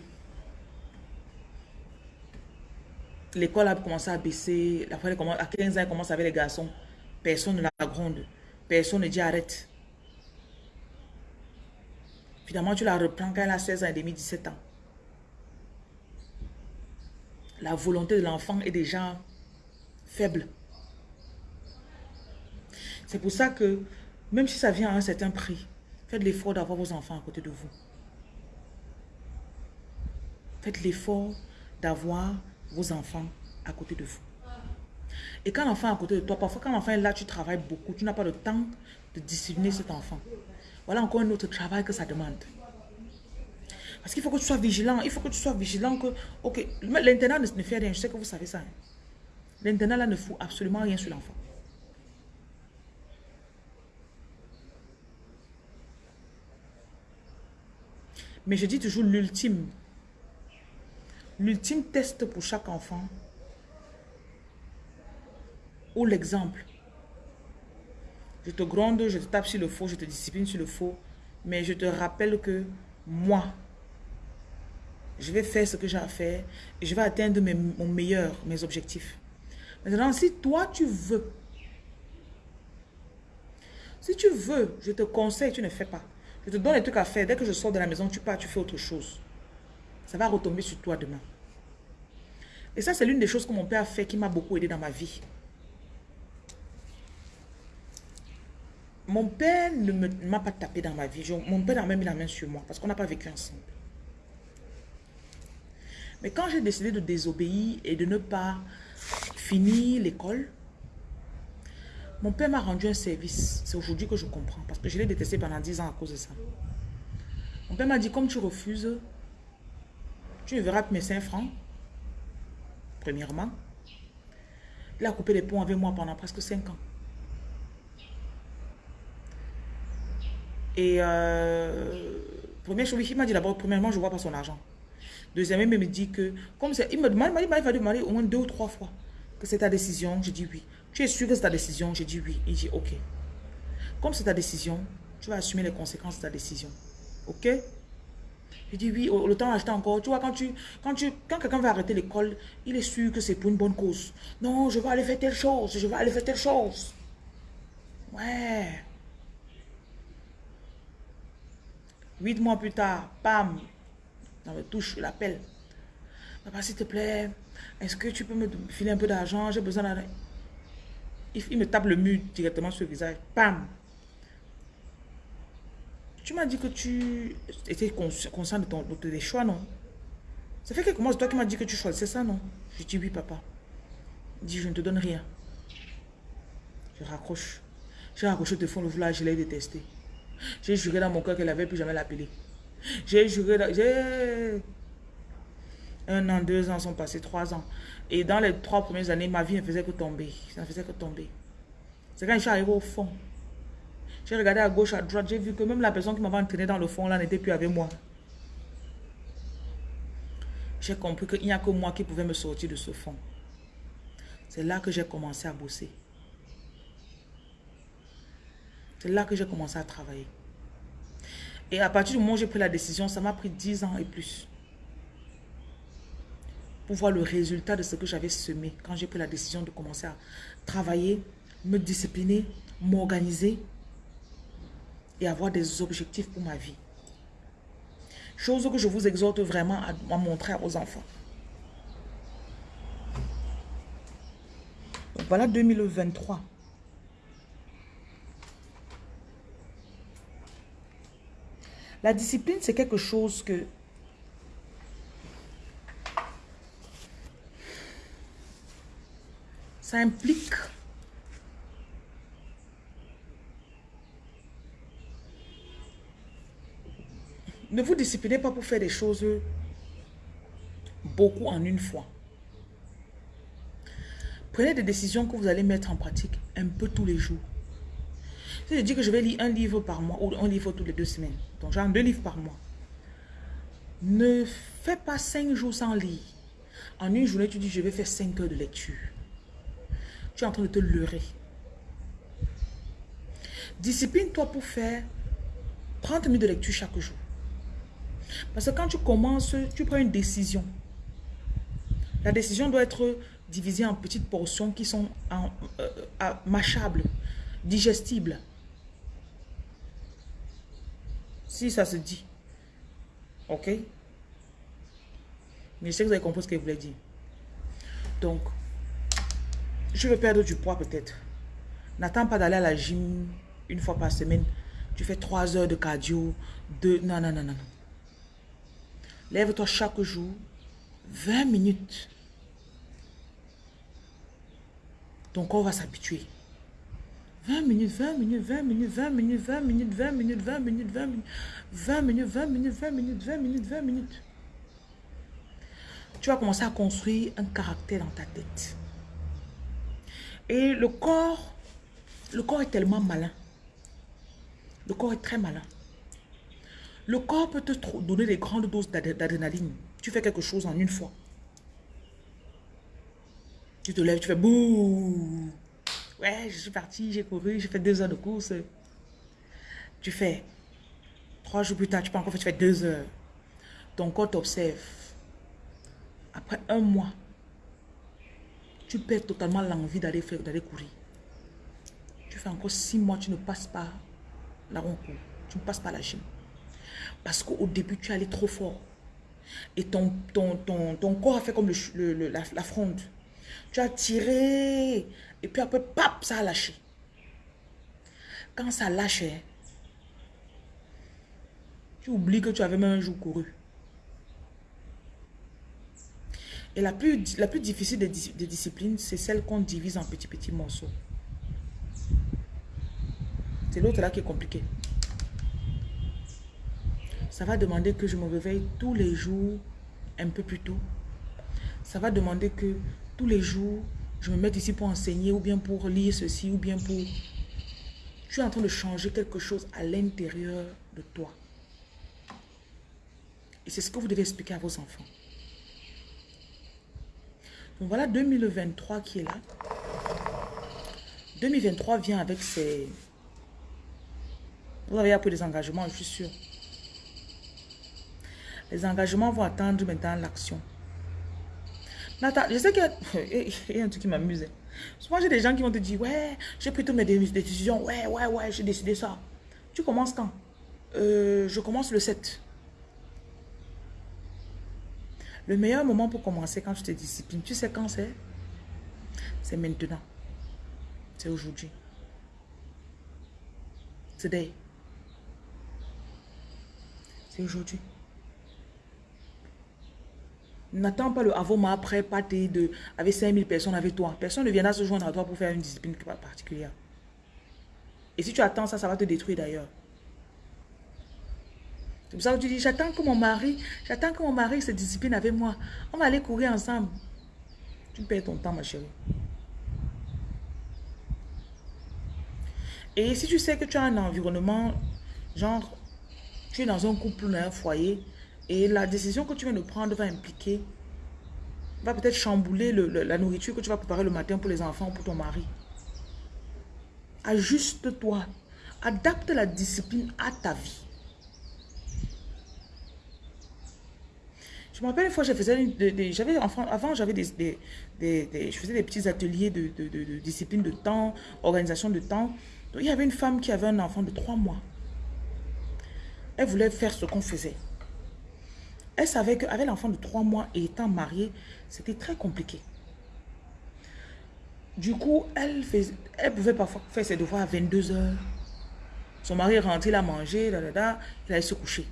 L'école a commencé à baisser. À 15 ans, elle commence avec les garçons. Personne ne la gronde. Personne ne dit arrête. Finalement, tu la reprends quand elle a 16 ans et demi, 17 ans. La volonté de l'enfant est déjà faible. C'est pour ça que, même si ça vient à un certain prix, faites l'effort d'avoir vos enfants à côté de vous. Faites l'effort d'avoir vos enfants à côté de vous. Et quand l'enfant est à côté de toi, parfois quand l'enfant est là, tu travailles beaucoup, tu n'as pas le temps de discipliner cet enfant. Voilà encore un autre travail que ça demande. Parce qu'il faut que tu sois vigilant. Il faut que tu sois vigilant que, ok, l'internat ne, fait rien. Je sais que vous savez ça. Hein. L'internat là ne fout absolument rien sur l'enfant. Mais je dis toujours l'ultime. L'ultime test pour chaque enfant, l'exemple, Je te gronde, je te tape sur le faux, je te discipline sur le faux. Mais je te rappelle que moi, je vais faire ce que j'ai à faire et je vais atteindre mon meilleur, mes objectifs. Maintenant, si toi, tu veux, si tu veux, je te conseille, tu ne fais pas. Je te donne les trucs à faire. Dès que je sors de la maison, tu pars, tu fais autre chose. Ça va retomber sur toi demain. Et ça, c'est l'une des choses que mon père a fait qui m'a beaucoup aidé dans ma vie. Mon père ne m'a pas tapé dans ma vie. mon père n'a même mis la main sur moi parce qu'on n'a pas vécu ensemble. Mais quand j'ai décidé de désobéir et de ne pas finir l'école, mon père m'a rendu un service. C'est aujourd'hui que je comprends. Parce que je l'ai détesté pendant 10 ans à cause de ça. Mon père m'a dit, comme tu refuses, tu ne verras que mes 5 francs. Premièrement. Il a coupé les ponts avec moi pendant presque 5 ans. Et euh, première chose, il m'a dit d'abord, premièrement, je ne vois pas son argent. Deuxièmement, il me dit que, comme c'est, il me demande, il m'a demandé au moins deux ou trois fois que c'est ta décision. Je dis oui. Tu es sûr que c'est ta décision? J'ai dit oui. Il dit ok. Comme c'est ta décision, tu vas assumer les conséquences de ta décision. Ok? Je dis oui, le temps acheté encore. Tu vois, quand, tu, quand, tu, quand quelqu'un va arrêter l'école, il est sûr que c'est pour une bonne cause. Non, je vais aller faire telle chose, je vais aller faire telle chose. Ouais. Huit mois plus tard, pam, dans le touche, je l'appelle. Papa, s'il te plaît, est-ce que tu peux me filer un peu d'argent? J'ai besoin d'argent. Il, me tape le mur directement sur le visage. Pam Tu m'as dit que tu étais conscient de, ton, tes choix, non? Ça fait quelques mois, c'est toi qui m'as dit que tu choisissais ça, non? Je dis oui, papa. Il dit, je ne te donne rien. Je raccroche. J'ai raccroché le téléphone, le village, je l'ai détesté. J'ai juré dans mon cœur qu'elle n'avait plus jamais l'appeler. J'ai juré, j'ai... Un an, deux ans sont passés, trois ans. Et dans les trois premières années, ma vie ne faisait que tomber. Ça ne faisait que tomber. C'est quand je suis arrivé au fond. J'ai regardé à gauche, à droite, j'ai vu que même la personne qui m'avait entraîné dans le fond, là, n'était plus avec moi. J'ai compris qu'il n'y a que moi qui pouvais me sortir de ce fond. C'est là que j'ai commencé à bosser. C'est là que j'ai commencé à travailler. Et à partir du moment où j'ai pris la décision, ça m'a pris dix ans et plus pour voir le résultat de ce que j'avais semé quand j'ai pris la décision de commencer à travailler, me discipliner, m'organiser et avoir des objectifs pour ma vie. Chose que je vous exhorte vraiment à, montrer à vos enfants. Donc voilà 2023. La discipline, c'est quelque chose que Ça implique Ne vous disciplinez pas pour faire des choses beaucoup en une fois. Prenez des décisions que vous allez mettre en pratique un peu tous les jours. Je dis que je vais lire un livre par mois ou un livre toutes les deux semaines, donc genre deux livres par mois, ne fais pas cinq jours sans lire. En une journée, tu dis je vais faire cinq heures de lecture tu es en train de te leurrer. Discipline-toi pour faire 30 minutes de lecture chaque jour. Parce que quand tu commences, tu prends une décision. La décision doit être divisée en petites portions qui sont en, euh, mâchables, digestibles. Si ça se dit. Ok? Mais je sais que vous avez compris ce que je voulais dire. Donc, je veux perdre du poids peut-être. N'attends pas d'aller à la gym une fois par semaine. Tu fais trois heures de cardio. De... Non, non, non, non. Lève-toi chaque jour. 20 minutes. Ton corps va s'habituer. 20 minutes, 20 minutes, 20 minutes, 20 minutes, 20 minutes, 20 minutes, 20 minutes, 20 minutes, 20 minutes, 20 minutes, 20 minutes, 20 minutes, 20 minutes. Tu vas commencer à construire un caractère dans ta tête. Et le corps, le corps est tellement malin. Le corps est très malin. Le corps peut te donner des grandes doses d'adrénaline. Tu fais quelque chose en une fois. Tu te lèves, tu fais bouh. Ouais, je suis parti, j'ai couru, j'ai fait deux heures de course. Tu fais. Trois jours plus tard, tu peux encore faire, tu fais deux heures. Ton corps t'observe. Après un mois, tu perds totalement l'envie d'aller faire, d'aller courir. Tu fais encore six mois, tu ne passes pas la rencontre. Tu ne passes pas la gym. Parce qu'au début, tu allé trop fort. Et ton, ton, ton, corps a fait comme le, la, la, fronde. Tu as tiré. Et puis après, pap, ça a lâché. Quand ça lâchait, tu oublies que tu avais même un jour couru. Et la plus, la plus difficile des, des disciplines, c'est celle qu'on divise en petits, petits morceaux. C'est l'autre là qui est compliqué. Ça va demander que je me réveille tous les jours un peu plus tôt. Ça va demander que tous les jours, je me mette ici pour enseigner ou bien pour lire ceci ou bien pour... Tu es en train de changer quelque chose à l'intérieur de toi. Et c'est ce que vous devez expliquer à vos enfants. Donc voilà 2023 qui est là. 2023 vient avec ses... Vous avez appris des engagements, je suis sûr. Les engagements vont attendre maintenant l'action. Je sais qu'il y, a un truc qui m'amuse. Souvent, j'ai des gens qui vont te dire, ouais, j'ai pris toutes mes décisions. Ouais, ouais, ouais, j'ai décidé ça. Tu commences quand? Euh, Je commence le 7. Le meilleur moment pour commencer quand tu te disciplines, tu sais quand c'est? C'est maintenant. C'est aujourd'hui. Today. C'est aujourd'hui. N'attends pas le avant après pâté de avec 5000 personnes avec toi. Personne ne viendra se joindre à toi pour faire une discipline particulière. Et si tu attends ça, ça va te détruire d'ailleurs. C'est pour ça que tu dis, j'attends que mon mari, j'attends que mon mari se discipline avec moi. On va aller courir ensemble. Tu perds ton temps, ma chérie. Et si tu sais que tu as un environnement, genre, tu es dans un couple, dans un foyer, et la décision que tu viens de prendre va impliquer, va peut-être chambouler la nourriture que tu vas préparer le matin pour les enfants ou pour ton mari. Ajuste-toi. Adapte la discipline à ta vie. Je me rappelle une fois, j'avais avant j'avais des, je faisais des petits ateliers de, de, discipline de temps, organisation de temps. Donc, il y avait une femme qui avait un enfant de trois mois. Elle voulait faire ce qu'on faisait. Elle savait qu'avec l'enfant de trois mois et étant mariée, c'était très compliqué. Du coup, elle, pouvait parfois faire ses devoirs à 22 heures. Son mari est rentré, il a mangé, là, là, il allait se coucher.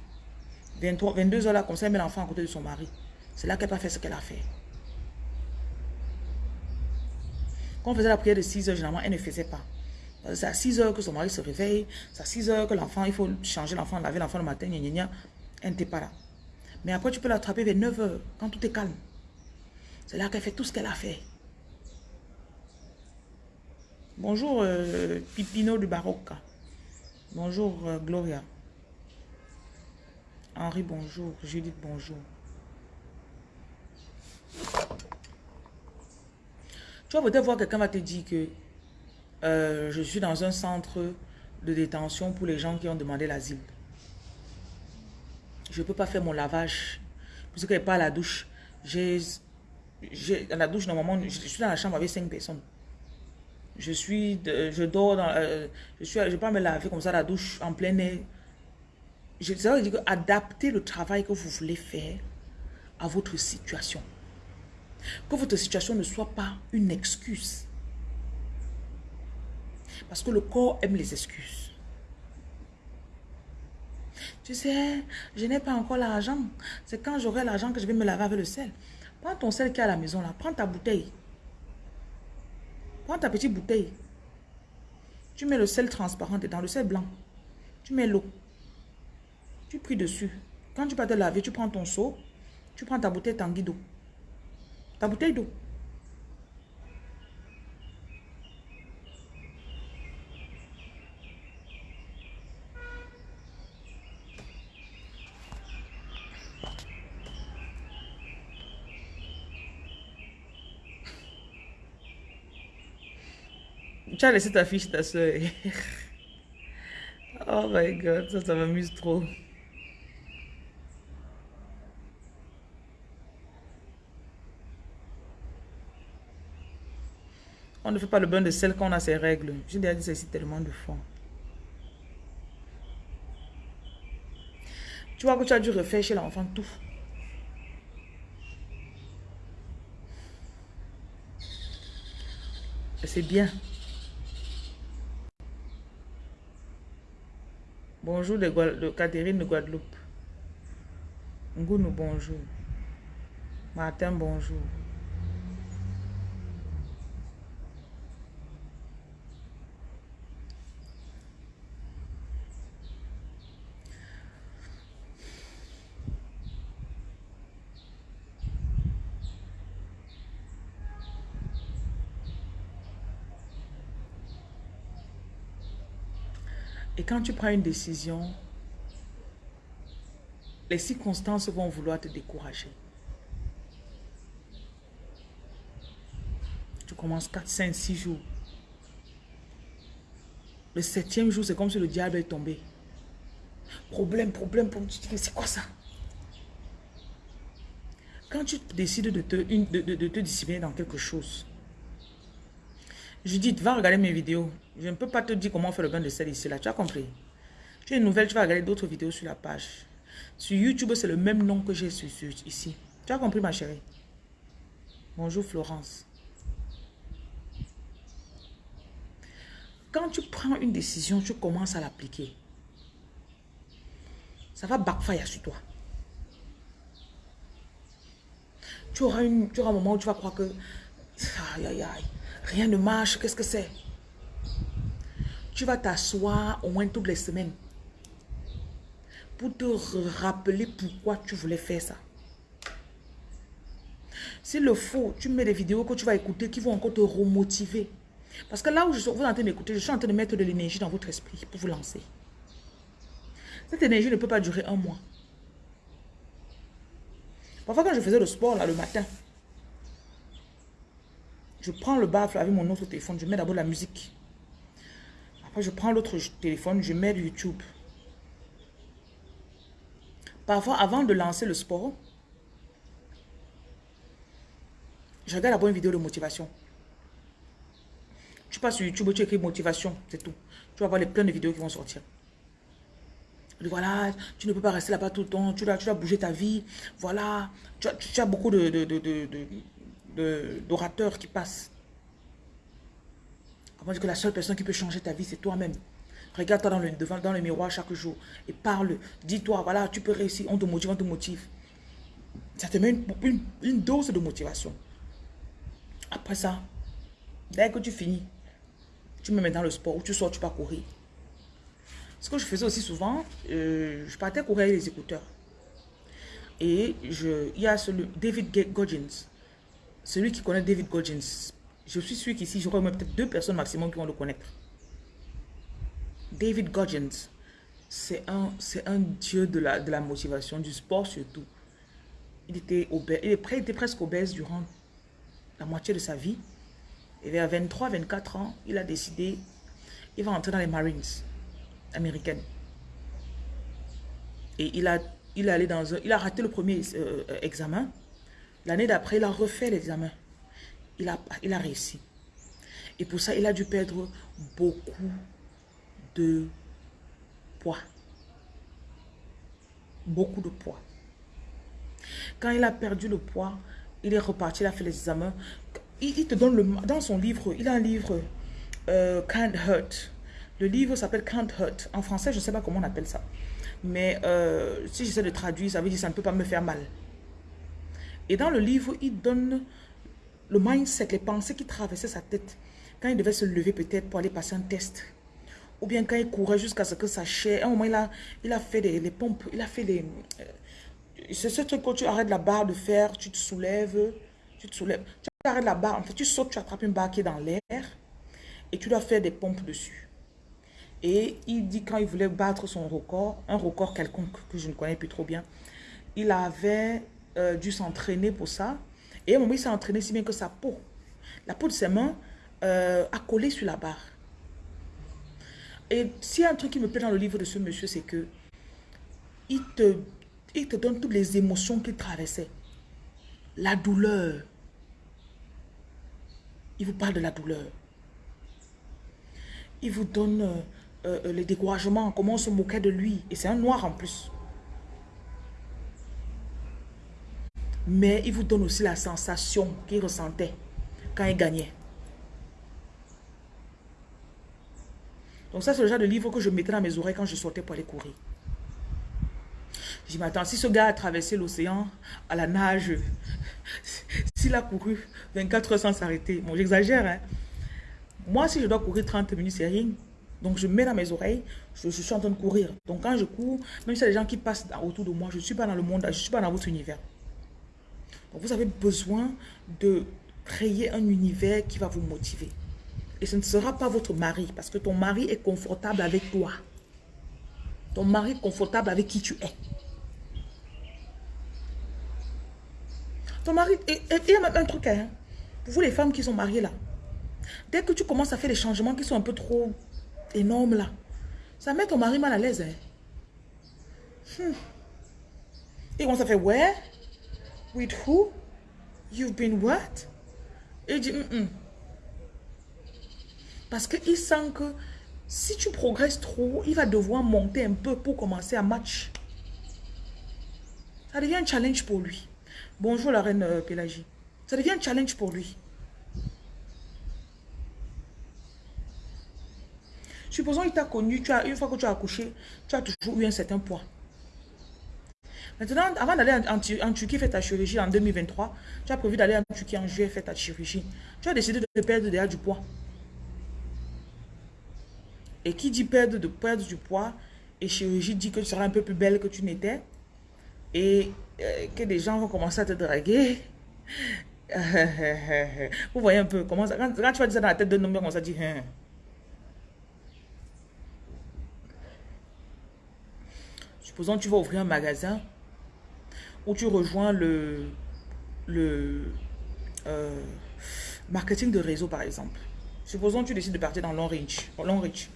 23, 22 heures là, comme ça, elle met l'enfant à côté de son mari. C'est là qu'elle n'a pas fait ce qu'elle a fait. Quand on faisait la prière de 6 heures, généralement, elle ne faisait pas. C'est à 6 heures que son mari se réveille. C'est à 6 heures que l'enfant, il faut changer l'enfant, laver l'enfant le matin, gna, gna, Elle n'était pas là. Mais après, tu peux l'attraper vers 9 h quand tout est calme. C'est là qu'elle fait tout ce qu'elle a fait. Bonjour euh, Pipino du Baroque. Bonjour euh, Gloria. Henri, bonjour. Judith, bonjour. Tu vas peut-être voir quelqu'un va te dire que euh, je suis dans un centre de détention pour les gens qui ont demandé l'asile. Je ne peux pas faire mon lavage. Puisque n'est pas à la douche. J'ai, à la douche, normalement, je, suis dans la chambre avec cinq personnes. Je suis, je dors dans, euh, je suis, je pas me laver comme ça la douche en plein air. Je, ça veut dire adapter le travail que vous voulez faire à votre situation. Que votre situation ne soit pas une excuse. Parce que le corps aime les excuses. Tu sais, je n'ai pas encore l'argent. C'est quand j'aurai l'argent que je vais me laver avec le sel. Prends ton sel qui est à la maison là. Prends ta bouteille. Prends ta petite bouteille. Tu mets le sel transparent dedans, le sel blanc. Tu mets l'eau. Tu pries dessus. Quand tu vas te laver, tu prends ton seau. Tu prends ta bouteille tanguy d'eau. Ta bouteille d'eau. Tu as laissé ta fiche, ta soeur. oh my god, ça, ça m'amuse trop. On ne fait pas le bain de sel quand on a ses règles. J'ai déjà dit ça ici tellement de fois. Tu vois que tu as dû refaire chez l'enfant tout. C'est bien. Bonjour de, Catherine de Guadeloupe. Ngounou, bonjour. Martin, bonjour. Quand tu prends une décision, les circonstances vont vouloir te décourager. Tu commences 4, 5, 6 jours. Le septième jour, c'est comme si le diable est tombé. Problème, problème, problème. Tu te dis, c'est quoi ça? Quand tu décides de te, de, de te discipliner dans quelque chose, Judith, va regarder mes vidéos. Je ne peux pas te dire comment faire le bain de sel ici, là. Tu as compris? Tu as une nouvelle, tu vas regarder d'autres vidéos sur la page. Sur YouTube, c'est le même nom que j'ai sur, ici. Tu as compris, ma chérie? Bonjour, Florence. Quand tu prends une décision, tu commences à l'appliquer. Ça va backfire sur toi. Tu auras, tu auras un moment où tu vas croire que... Aïe, aïe, aïe. Rien ne marche, qu'est-ce que c'est? Tu vas t'asseoir au moins toutes les semaines pour te rappeler pourquoi tu voulais faire ça. S'il le faut, tu mets des vidéos que tu vas écouter qui vont encore te remotiver. Parce que là où je suis, vous en train d'écouter, je suis en train de mettre de l'énergie dans votre esprit pour vous lancer. Cette énergie ne peut pas durer un mois. Parfois quand je faisais le sport là le matin, je prends le baffle avec mon autre téléphone. Je mets d'abord la musique. Après, je prends l'autre téléphone. Je mets YouTube. Parfois, avant de lancer le sport, je regarde d'abord une vidéo de motivation. Tu passes sur YouTube, tu écris motivation, c'est tout. Tu vas voir les plein de vidéos qui vont sortir. Voilà, tu ne peux pas rester là-bas tout le temps, tu dois, tu dois bouger ta vie. Voilà, tu as, beaucoup de, de, de d'orateurs qui passent. Dire que la seule personne qui peut changer ta vie, c'est toi-même. Regarde-toi dans le, devant, dans le miroir chaque jour et parle. Dis-toi, voilà, tu peux réussir, on te motive, on te motive. Ça te met une, dose de motivation. Après ça, dès que tu finis, tu me mets dans le sport ou tu sors, tu pars courir. Ce que je faisais aussi souvent, euh, je partais courir avec les écouteurs. Et je, il y a ce, David Goggins celui qui connaît David Goggins, je suis sûr qu'ici, j'aurai peut-être deux personnes maximum qui vont le connaître. David Goggins, c'est un, un dieu de la, de la motivation, du sport surtout. Il était, obèse, il était presque obèse durant la moitié de sa vie. Et vers 23-24 ans, il a décidé, il va entrer dans les Marines américaines. Et il a, il, allé dans il a raté le premier euh, examen. L'année d'après, il a refait l'examen. Il a, il a réussi. Et pour ça, il a dû perdre beaucoup de poids. Beaucoup de poids. Quand il a perdu le poids, il est reparti, il a fait les examens. Il, te donne le... Dans son livre, il a un livre, euh, Can't Hurt. Le livre s'appelle Can't Hurt. En français, je ne sais pas comment on appelle ça. Mais euh, si j'essaie de traduire, ça veut dire ça ne peut pas me faire mal. Et dans le livre, il donne le mindset, les pensées qui traversaient sa tête quand il devait se lever peut-être pour aller passer un test. Ou bien quand il courait jusqu'à ce que sa chair... À un moment, il a, il a fait des, les pompes, il a fait des... Euh, c'est ce truc quand tu arrêtes la barre de fer, tu te soulèves, tu te soulèves. Tu arrêtes la barre, en fait, tu sautes, tu attrapes une barre qui est dans l'air et tu dois faire des pompes dessus. Et il dit quand il voulait battre son record, un record quelconque que je ne connais plus trop bien, il avait euh, dû s'entraîner pour ça. Et à un s'est entraîné si bien que sa peau, la peau de ses mains euh, accolé sur la barre. Et s'il y a un truc qui me plaît dans le livre de ce monsieur, c'est que il te, il te donne toutes les émotions qu'il traversait. La douleur. Il vous parle de la douleur. Il vous donne euh, euh, les découragements, comment on se moquait de lui. Et c'est un noir en plus. Mais il vous donne aussi la sensation qu'il ressentait quand il gagnait. Donc ça, c'est le genre de livre que je mettais dans mes oreilles quand je sortais pour aller courir. Je dis, mais attends, si ce gars a traversé l'océan à la nage, s'il a couru 24 heures sans s'arrêter, bon, j'exagère, hein. Moi, si je dois courir 30 minutes, c'est rien. Donc, je mets dans mes oreilles, je, suis en train de courir. Donc, quand je cours, même si y a des gens qui passent autour de moi, je ne suis pas dans le monde, je ne suis pas dans votre univers. Vous avez besoin de créer un univers qui va vous motiver. Et ce ne sera pas votre mari, parce que ton mari est confortable avec toi. Ton mari est confortable avec qui tu es. Ton mari, il y a même un truc, hein, vous les femmes qui sont mariées là, dès que tu commences à faire des changements qui sont un peu trop énormes là, ça met ton mari mal à l'aise. Hein. Hmm. Et on ça fait, ouais, with who? You've been what? Et il dit. Parce qu'il sent que si tu progresses trop, il va devoir monter un peu pour commencer à match. Ça devient un challenge pour lui. Bonjour la reine euh, Pélagie. Ça devient un challenge pour lui. Supposons qu'il t'a connu, tu as, une fois que tu as accouché, tu as toujours eu un certain poids. Maintenant, avant d'aller en, Turquie faire ta chirurgie en 2023, tu as prévu d'aller en Turquie en juillet faire ta chirurgie. Tu as décidé de perdre déjà du poids. Et qui dit perdre, de perdre du poids et chirurgie dit que tu seras un peu plus belle que tu n'étais et euh, que des gens vont commencer à te draguer. Vous voyez un peu comment ça, quand, tu vas dire ça dans la tête d'un homme, on ça dit hein. Supposons que tu vas ouvrir un magasin où tu rejoins le, le euh, marketing de réseau par exemple. Supposons que tu décides de partir dans Long Reach. Long Reach.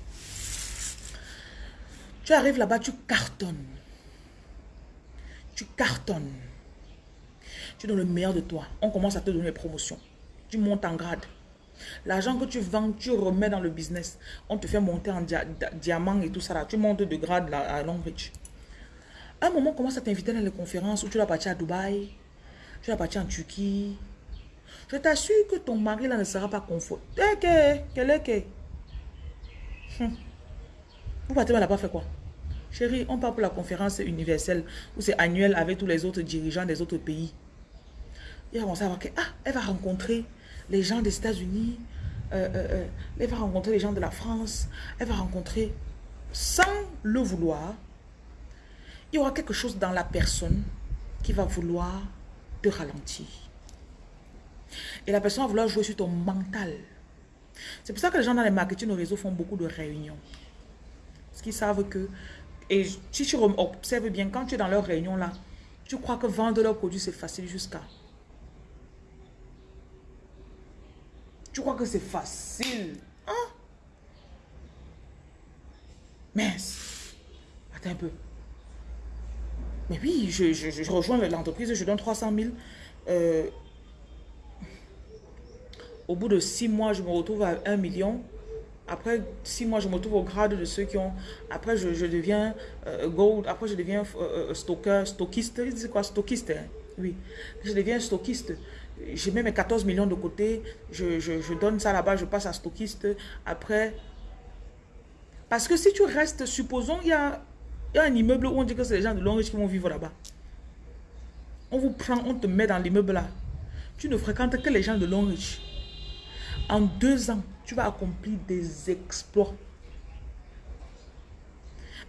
Tu arrives là-bas, tu cartonnes. Tu cartonnes. Tu donnes le meilleur de toi. On commence à te donner des promotions. Tu montes en grade. L'argent que tu vends, tu remets dans le business. On te fait monter en diamant et tout ça. Là. Tu montes de grade là, à Longreach. À un moment, on commence à t'inviter dans les conférences où tu vas partir à Dubaï? Tu vas partir en Turquie? Je t'assure que ton mari là ne sera pas confort. Quel est que vous partez là-bas fait quoi? Chérie, on part pour la conférence universelle où c'est annuel avec tous les autres dirigeants des autres pays. Va commencer à voir que, ah, elle va rencontrer les gens des États-Unis, euh, euh, euh, elle va rencontrer les gens de la France, elle va rencontrer, sans le vouloir, il y aura quelque chose dans la personne qui va vouloir te ralentir. Et la personne va vouloir jouer sur ton mental. C'est pour ça que les gens dans les marketing au réseau font beaucoup de réunions. Parce qu'ils savent que... Et si tu observes bien, quand tu es dans leur réunion là, tu crois que vendre leurs produits c'est facile jusqu'à... Tu crois que c'est facile. Hein? Mince. Attends un peu. Mais oui, je, rejoins l'entreprise, je donne 300 000. Euh, au bout de six mois, je me retrouve à 1 million. Après six mois, je me retrouve au grade de ceux qui ont... Après, je, deviens euh, gold. Après, je deviens euh, euh, stocker, stockiste. C'est quoi stockiste hein? Oui. Je deviens stockiste. J'ai mis mes 14 millions de côté. Je, donne ça là-bas. Je passe à stockiste. Après... Parce que si tu restes, supposons, il y a, y a un immeuble où on dit que c'est les gens de Longreach qui vont vivre là-bas. On vous prend, on te met dans l'immeuble là. Tu ne fréquentes que les gens de Longreach. En deux ans, tu vas accomplir des exploits.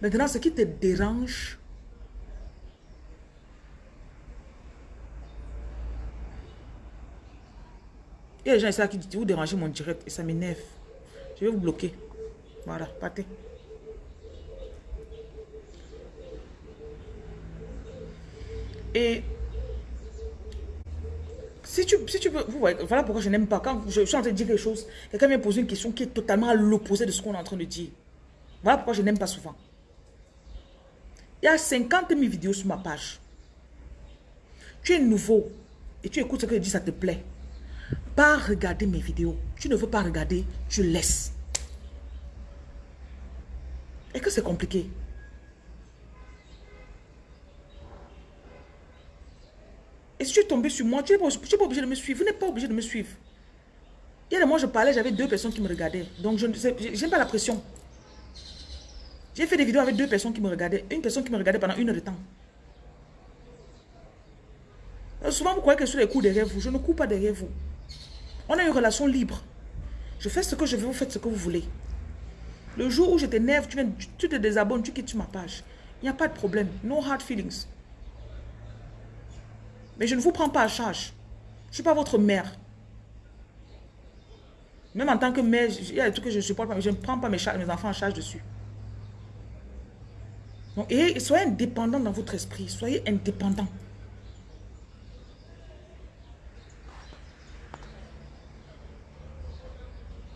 Maintenant, ce qui te dérange, Il y a des gens qui disent, vous dérangez mon direct et ça m'énerve. Je vais vous bloquer. Voilà, partez. Et Si tu, si tu veux, voilà pourquoi je n'aime pas. Quand je, suis en train de dire quelque chose, quelqu'un vient poser une question qui est totalement à l'opposé de ce qu'on est en train de dire. Voilà pourquoi je n'aime pas souvent. Il y a 50 000 vidéos sur ma page. Tu es nouveau et tu écoutes ce que je dis, ça te plaît. Pas regarder mes vidéos. Tu ne veux pas regarder, tu laisses. Et que c'est compliqué? Et si tu es tombé sur moi, tu n'es pas, obligé de me suivre. Vous n'êtes pas obligé de me suivre. Il y a des mois, je parlais, j'avais deux personnes qui me regardaient. Donc, je n'aime pas la pression. J'ai fait des vidéos avec deux personnes qui me regardaient. Une personne qui me regardait pendant une heure de temps. Souvent, vous croyez que je suis les coups derrière vous. Je ne coupe pas derrière vous. On a une relation libre. Je fais ce que je veux, vous faites ce que vous voulez. Le jour où je t'énerve, tu, tu te désabonnes, tu quittes ma page. Il n'y a pas de problème. No hard feelings. Mais je ne vous prends pas à charge. Je ne suis pas votre mère. Même en tant que mère, il y a des trucs que je ne supporte pas, mais je ne prends pas mes, enfants en charge dessus. et soyez indépendant dans votre esprit. Soyez indépendant.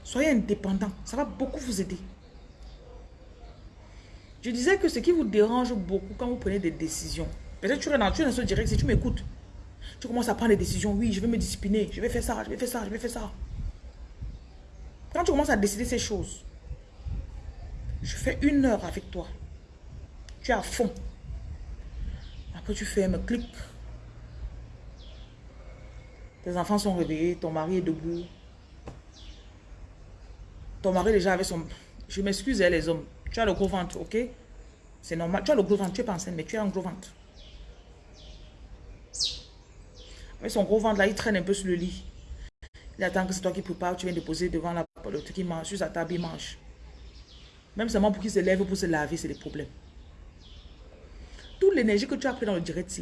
Soyez indépendant. Ça va beaucoup vous aider. Je disais que ce qui vous dérange beaucoup quand vous prenez des décisions, peut-être tu es dans, tu es dans ce direct, si tu m'écoutes, tu commences à prendre des décisions. Oui, je vais me discipliner. Je vais faire ça, je vais faire ça, je vais faire ça. Quand tu commences à décider ces choses, je fais une heure avec toi. Tu es à fond. Après, tu fais un clic. Tes enfants sont réveillés, ton mari est debout. Ton mari déjà avait son... Je m'excuse, hein, les hommes. Tu as le gros ventre, ok? C'est normal. Tu as le gros ventre, tu es pas enceinte, mais tu as un gros ventre. Mais son gros ventre là, il traîne un peu sur le lit. Il attend que c'est toi qui prépares, tu viens de poser devant la, le truc, il mange, sur sa table, il mange. Même seulement pour qu'il se lève pour se laver, c'est des problèmes. Toute l'énergie que tu as pris dans le direct,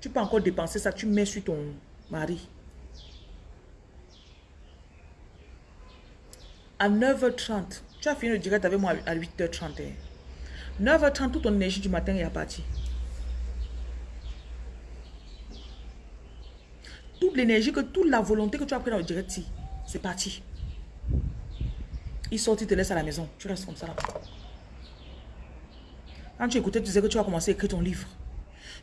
tu peux encore dépenser ça, tu mets sur ton mari. À 9h30, tu as fini le direct avec moi à 8h31. 9h30, toute ton énergie du matin est partie. Toute l'énergie, que toute la volonté que tu as pris dans le direct, c'est parti. Il sort, il te laisse à la maison. Tu restes comme ça là. Quand tu écoutais, tu sais que tu vas commencer à écrire ton livre.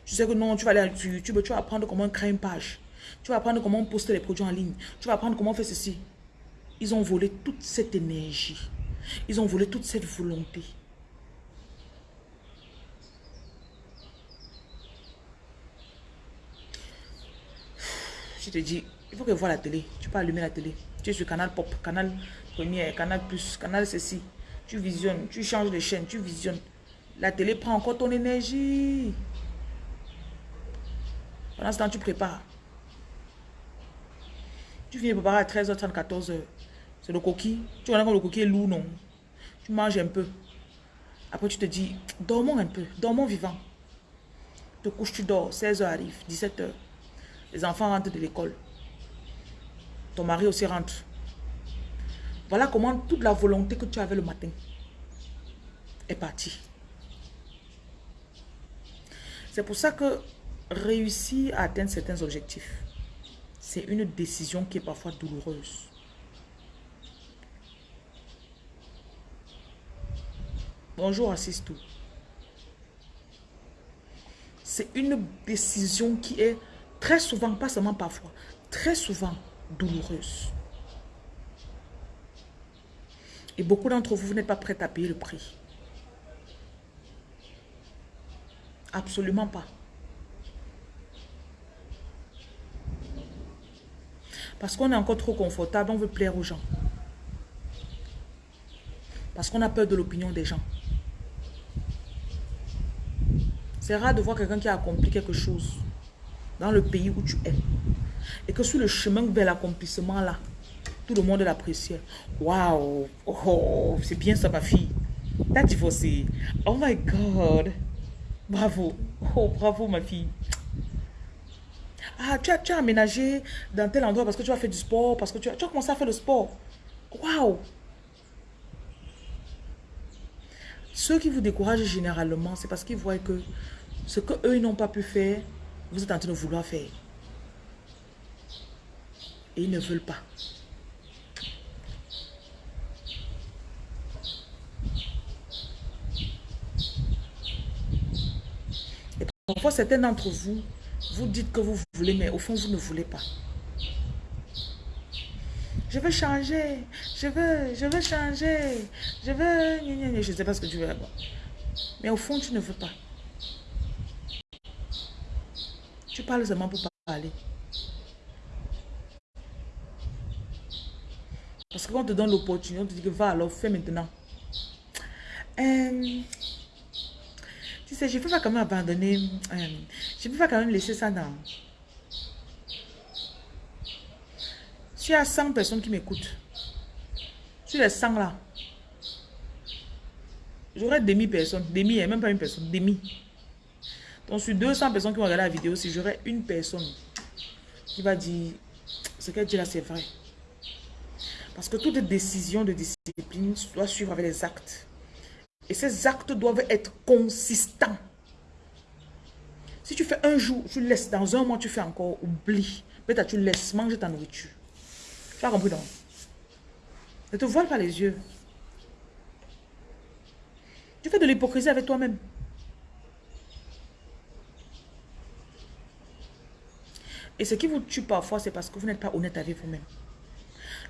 Tu sais que non, tu vas aller sur YouTube, tu vas apprendre comment créer une page. Tu vas apprendre comment poster les produits en ligne. Tu vas apprendre comment faire ceci. Ils ont volé toute cette énergie. Ils ont volé toute cette volonté. Je te dis, il faut que vois la télé. Tu peux allumer la télé. Tu es sur Canal Pop, Canal Première, Canal Plus, Canal ceci. Tu visionnes, tu changes de chaîne, tu visionnes. La télé prend encore ton énergie. Pendant ce temps, tu prépares. Tu viens préparer à 13h30, 14h. C'est le coquille. Tu vois le coquille est lourd, non? Tu manges un peu. Après, tu te dis, dormons un peu, dormons vivant. Tu te couches, tu dors, 16h arrive, 17h. Les enfants rentrent de l'école. Ton mari aussi rentre. Voilà comment toute la volonté que tu avais le matin est partie. C'est pour ça que réussir à atteindre certains objectifs, c'est une décision qui est parfois douloureuse. Bonjour, assiste tout. C'est une décision qui est Très souvent, pas seulement parfois, très souvent douloureuse. Et beaucoup d'entre vous, vous n'êtes pas prêts à payer le prix. Absolument pas. Parce qu'on est encore trop confortable, on veut plaire aux gens. Parce qu'on a peur de l'opinion des gens. C'est rare de voir quelqu'un qui a accompli quelque chose dans le pays où tu es. Et que sur le chemin vers l'accomplissement là, tout le monde l'apprécie. Waouh, oh, c'est bien ça ma fille. T'as divorcé. Oh my God. Bravo. Oh, bravo ma fille. Ah, tu as, tu as aménagé dans tel endroit parce que tu as fait du sport, parce que tu as, tu as commencé à faire le sport. Waouh. Ceux qui vous découragent généralement, c'est parce qu'ils voient que ce que eux n'ont pas pu faire, vous êtes en train de vouloir faire. Et ils ne veulent pas. Et parfois, certains d'entre vous, vous dites que vous voulez, mais au fond, vous ne voulez pas. Je veux changer. Je veux, je veux changer. Je veux... Je ne sais pas ce que tu veux. Mais au fond, tu ne veux pas. Tu parles seulement pour parler. Parce que quand on te donne l'opportunité, on te dit que va alors, fais maintenant. Euh, tu sais, je ne peux pas quand même abandonner. Euh, je ne peux pas quand même laisser ça dans... Tu as 100 personnes qui m'écoutent. Sur les 100 là, j'aurais demi personne. Demi, et même pas une personne. Demi. Donc sur 200 personnes qui vont regarder la vidéo, si j'aurais une personne qui va dire ce qu'elle dit là, c'est vrai. Parce que toute décision de discipline doit suivre avec les actes. Et ces actes doivent être consistants. Si tu fais un jour, tu laisses, dans un mois, tu fais encore, oublie. Peut-être tu laisses manger ta nourriture. Tu as compris donc? Ne te voile pas les yeux. Tu fais de l'hypocrisie avec toi-même. Et ce qui vous tue parfois, c'est parce que vous n'êtes pas honnête avec vous-même.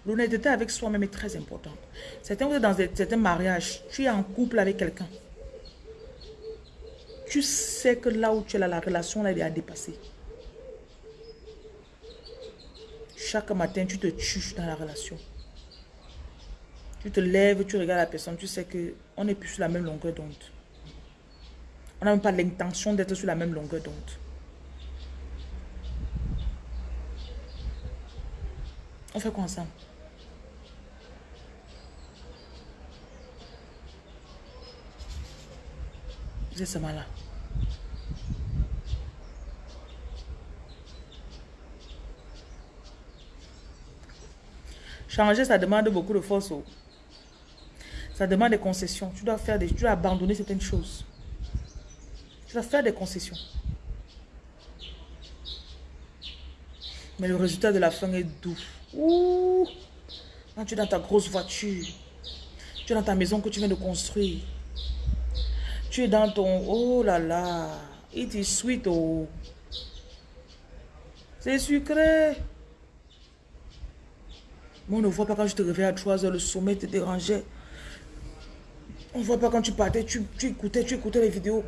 L'honnêteté avec soi-même est très importante. Certains, vous êtes dans certains mariages, tu es en couple avec quelqu'un. Tu sais que là où tu es là, la relation là, elle est à dépasser. Chaque matin, tu te tues dans la relation. Tu te lèves, tu regardes la personne, tu sais qu'on n'est plus sur la même longueur d'onde. On n'a même pas l'intention d'être sur la même longueur d'onde. On fait quoi ensemble? Vous êtes seulement là. Changer, ça demande beaucoup de force. Oh. Ça demande des concessions. Tu dois faire des, tu dois abandonner certaines choses. Tu dois faire des concessions. Mais le résultat de la fin est doux. Ouh. Tu es dans ta grosse voiture, tu es dans ta maison que tu viens de construire. Tu es dans ton... Oh là là. It is sweet. Oh. C'est sucré. Mais on ne voit pas quand je te réveillais à 3 heures, le sommet te dérangeait. On ne voit pas quand tu partais, tu, écoutais, tu écoutais les vidéos.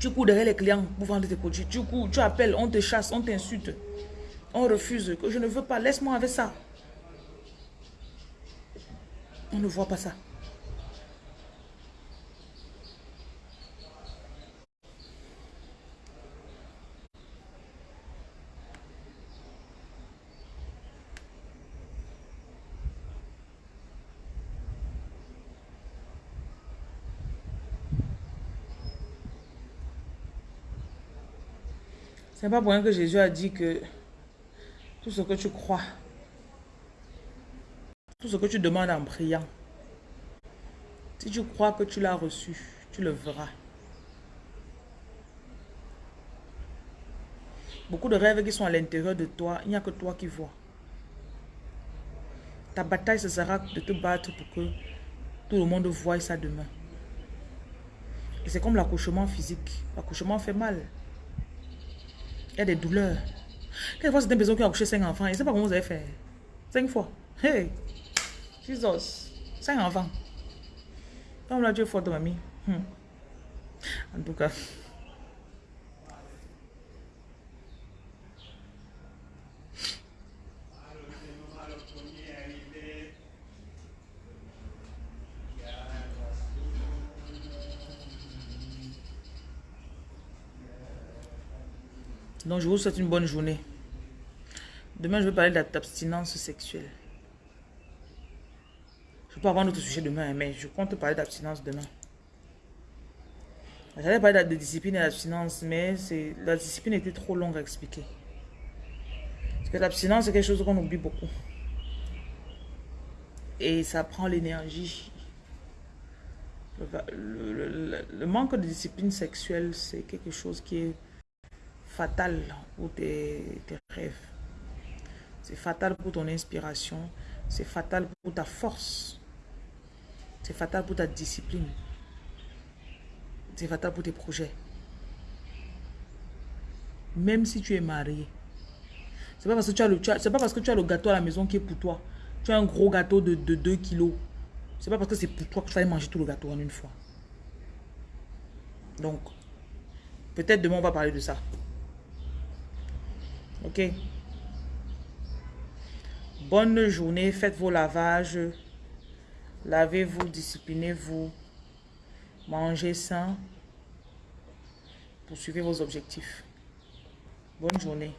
Tu cours derrière les clients pour vendre tes produits. Tu cours, tu appelles, on te chasse, on t'insulte. On refuse, que je ne veux pas, laisse-moi avec ça. On ne voit pas ça. C'est pas pour rien que Jésus a dit que tout ce que tu crois, tout ce que tu demandes en priant, si tu crois que tu l'as reçu, tu le verras. Beaucoup de rêves qui sont à l'intérieur de toi, il n'y a que toi qui vois. Ta bataille, ce sera de te battre pour que tout le monde voie ça demain. Et c'est comme l'accouchement physique. L'accouchement fait mal. Il y a des douleurs. Quelquefois, c'est une personne qui a accouché 5 enfants. Je ne sais pas comment vous avez fait. 5 fois. Hey! Jesus! 5 enfants. Comme là, Dieu est fort, mamie. Hmm. En tout cas. Donc, je vous souhaite une bonne journée. Demain, je vais parler de l'abstinence sexuelle. Je peux avoir un autre sujet demain, mais je compte parler d'abstinence demain. J'allais parler de discipline et d'abstinence, mais la discipline était trop longue à expliquer. Parce que l'abstinence, c'est quelque chose qu'on oublie beaucoup. Et ça prend l'énergie. le, manque de discipline sexuelle, c'est quelque chose qui est fatal pour tes rêves. C'est fatal pour ton inspiration. C'est fatal pour ta force. C'est fatal pour ta discipline. C'est fatal pour tes projets. Même si tu es marié. C'est pas as pas parce que tu as le gâteau à la maison qui est pour toi. Tu as un gros gâteau de, de 2 kilos. C'est pas parce que c'est pour toi que tu vas manger tout le gâteau en une fois. Donc, peut-être demain on va parler de ça. Ok? Bonne journée. Faites vos lavages. Lavez-vous, disciplinez-vous. Mangez sain. Poursuivez vos objectifs. Bonne journée.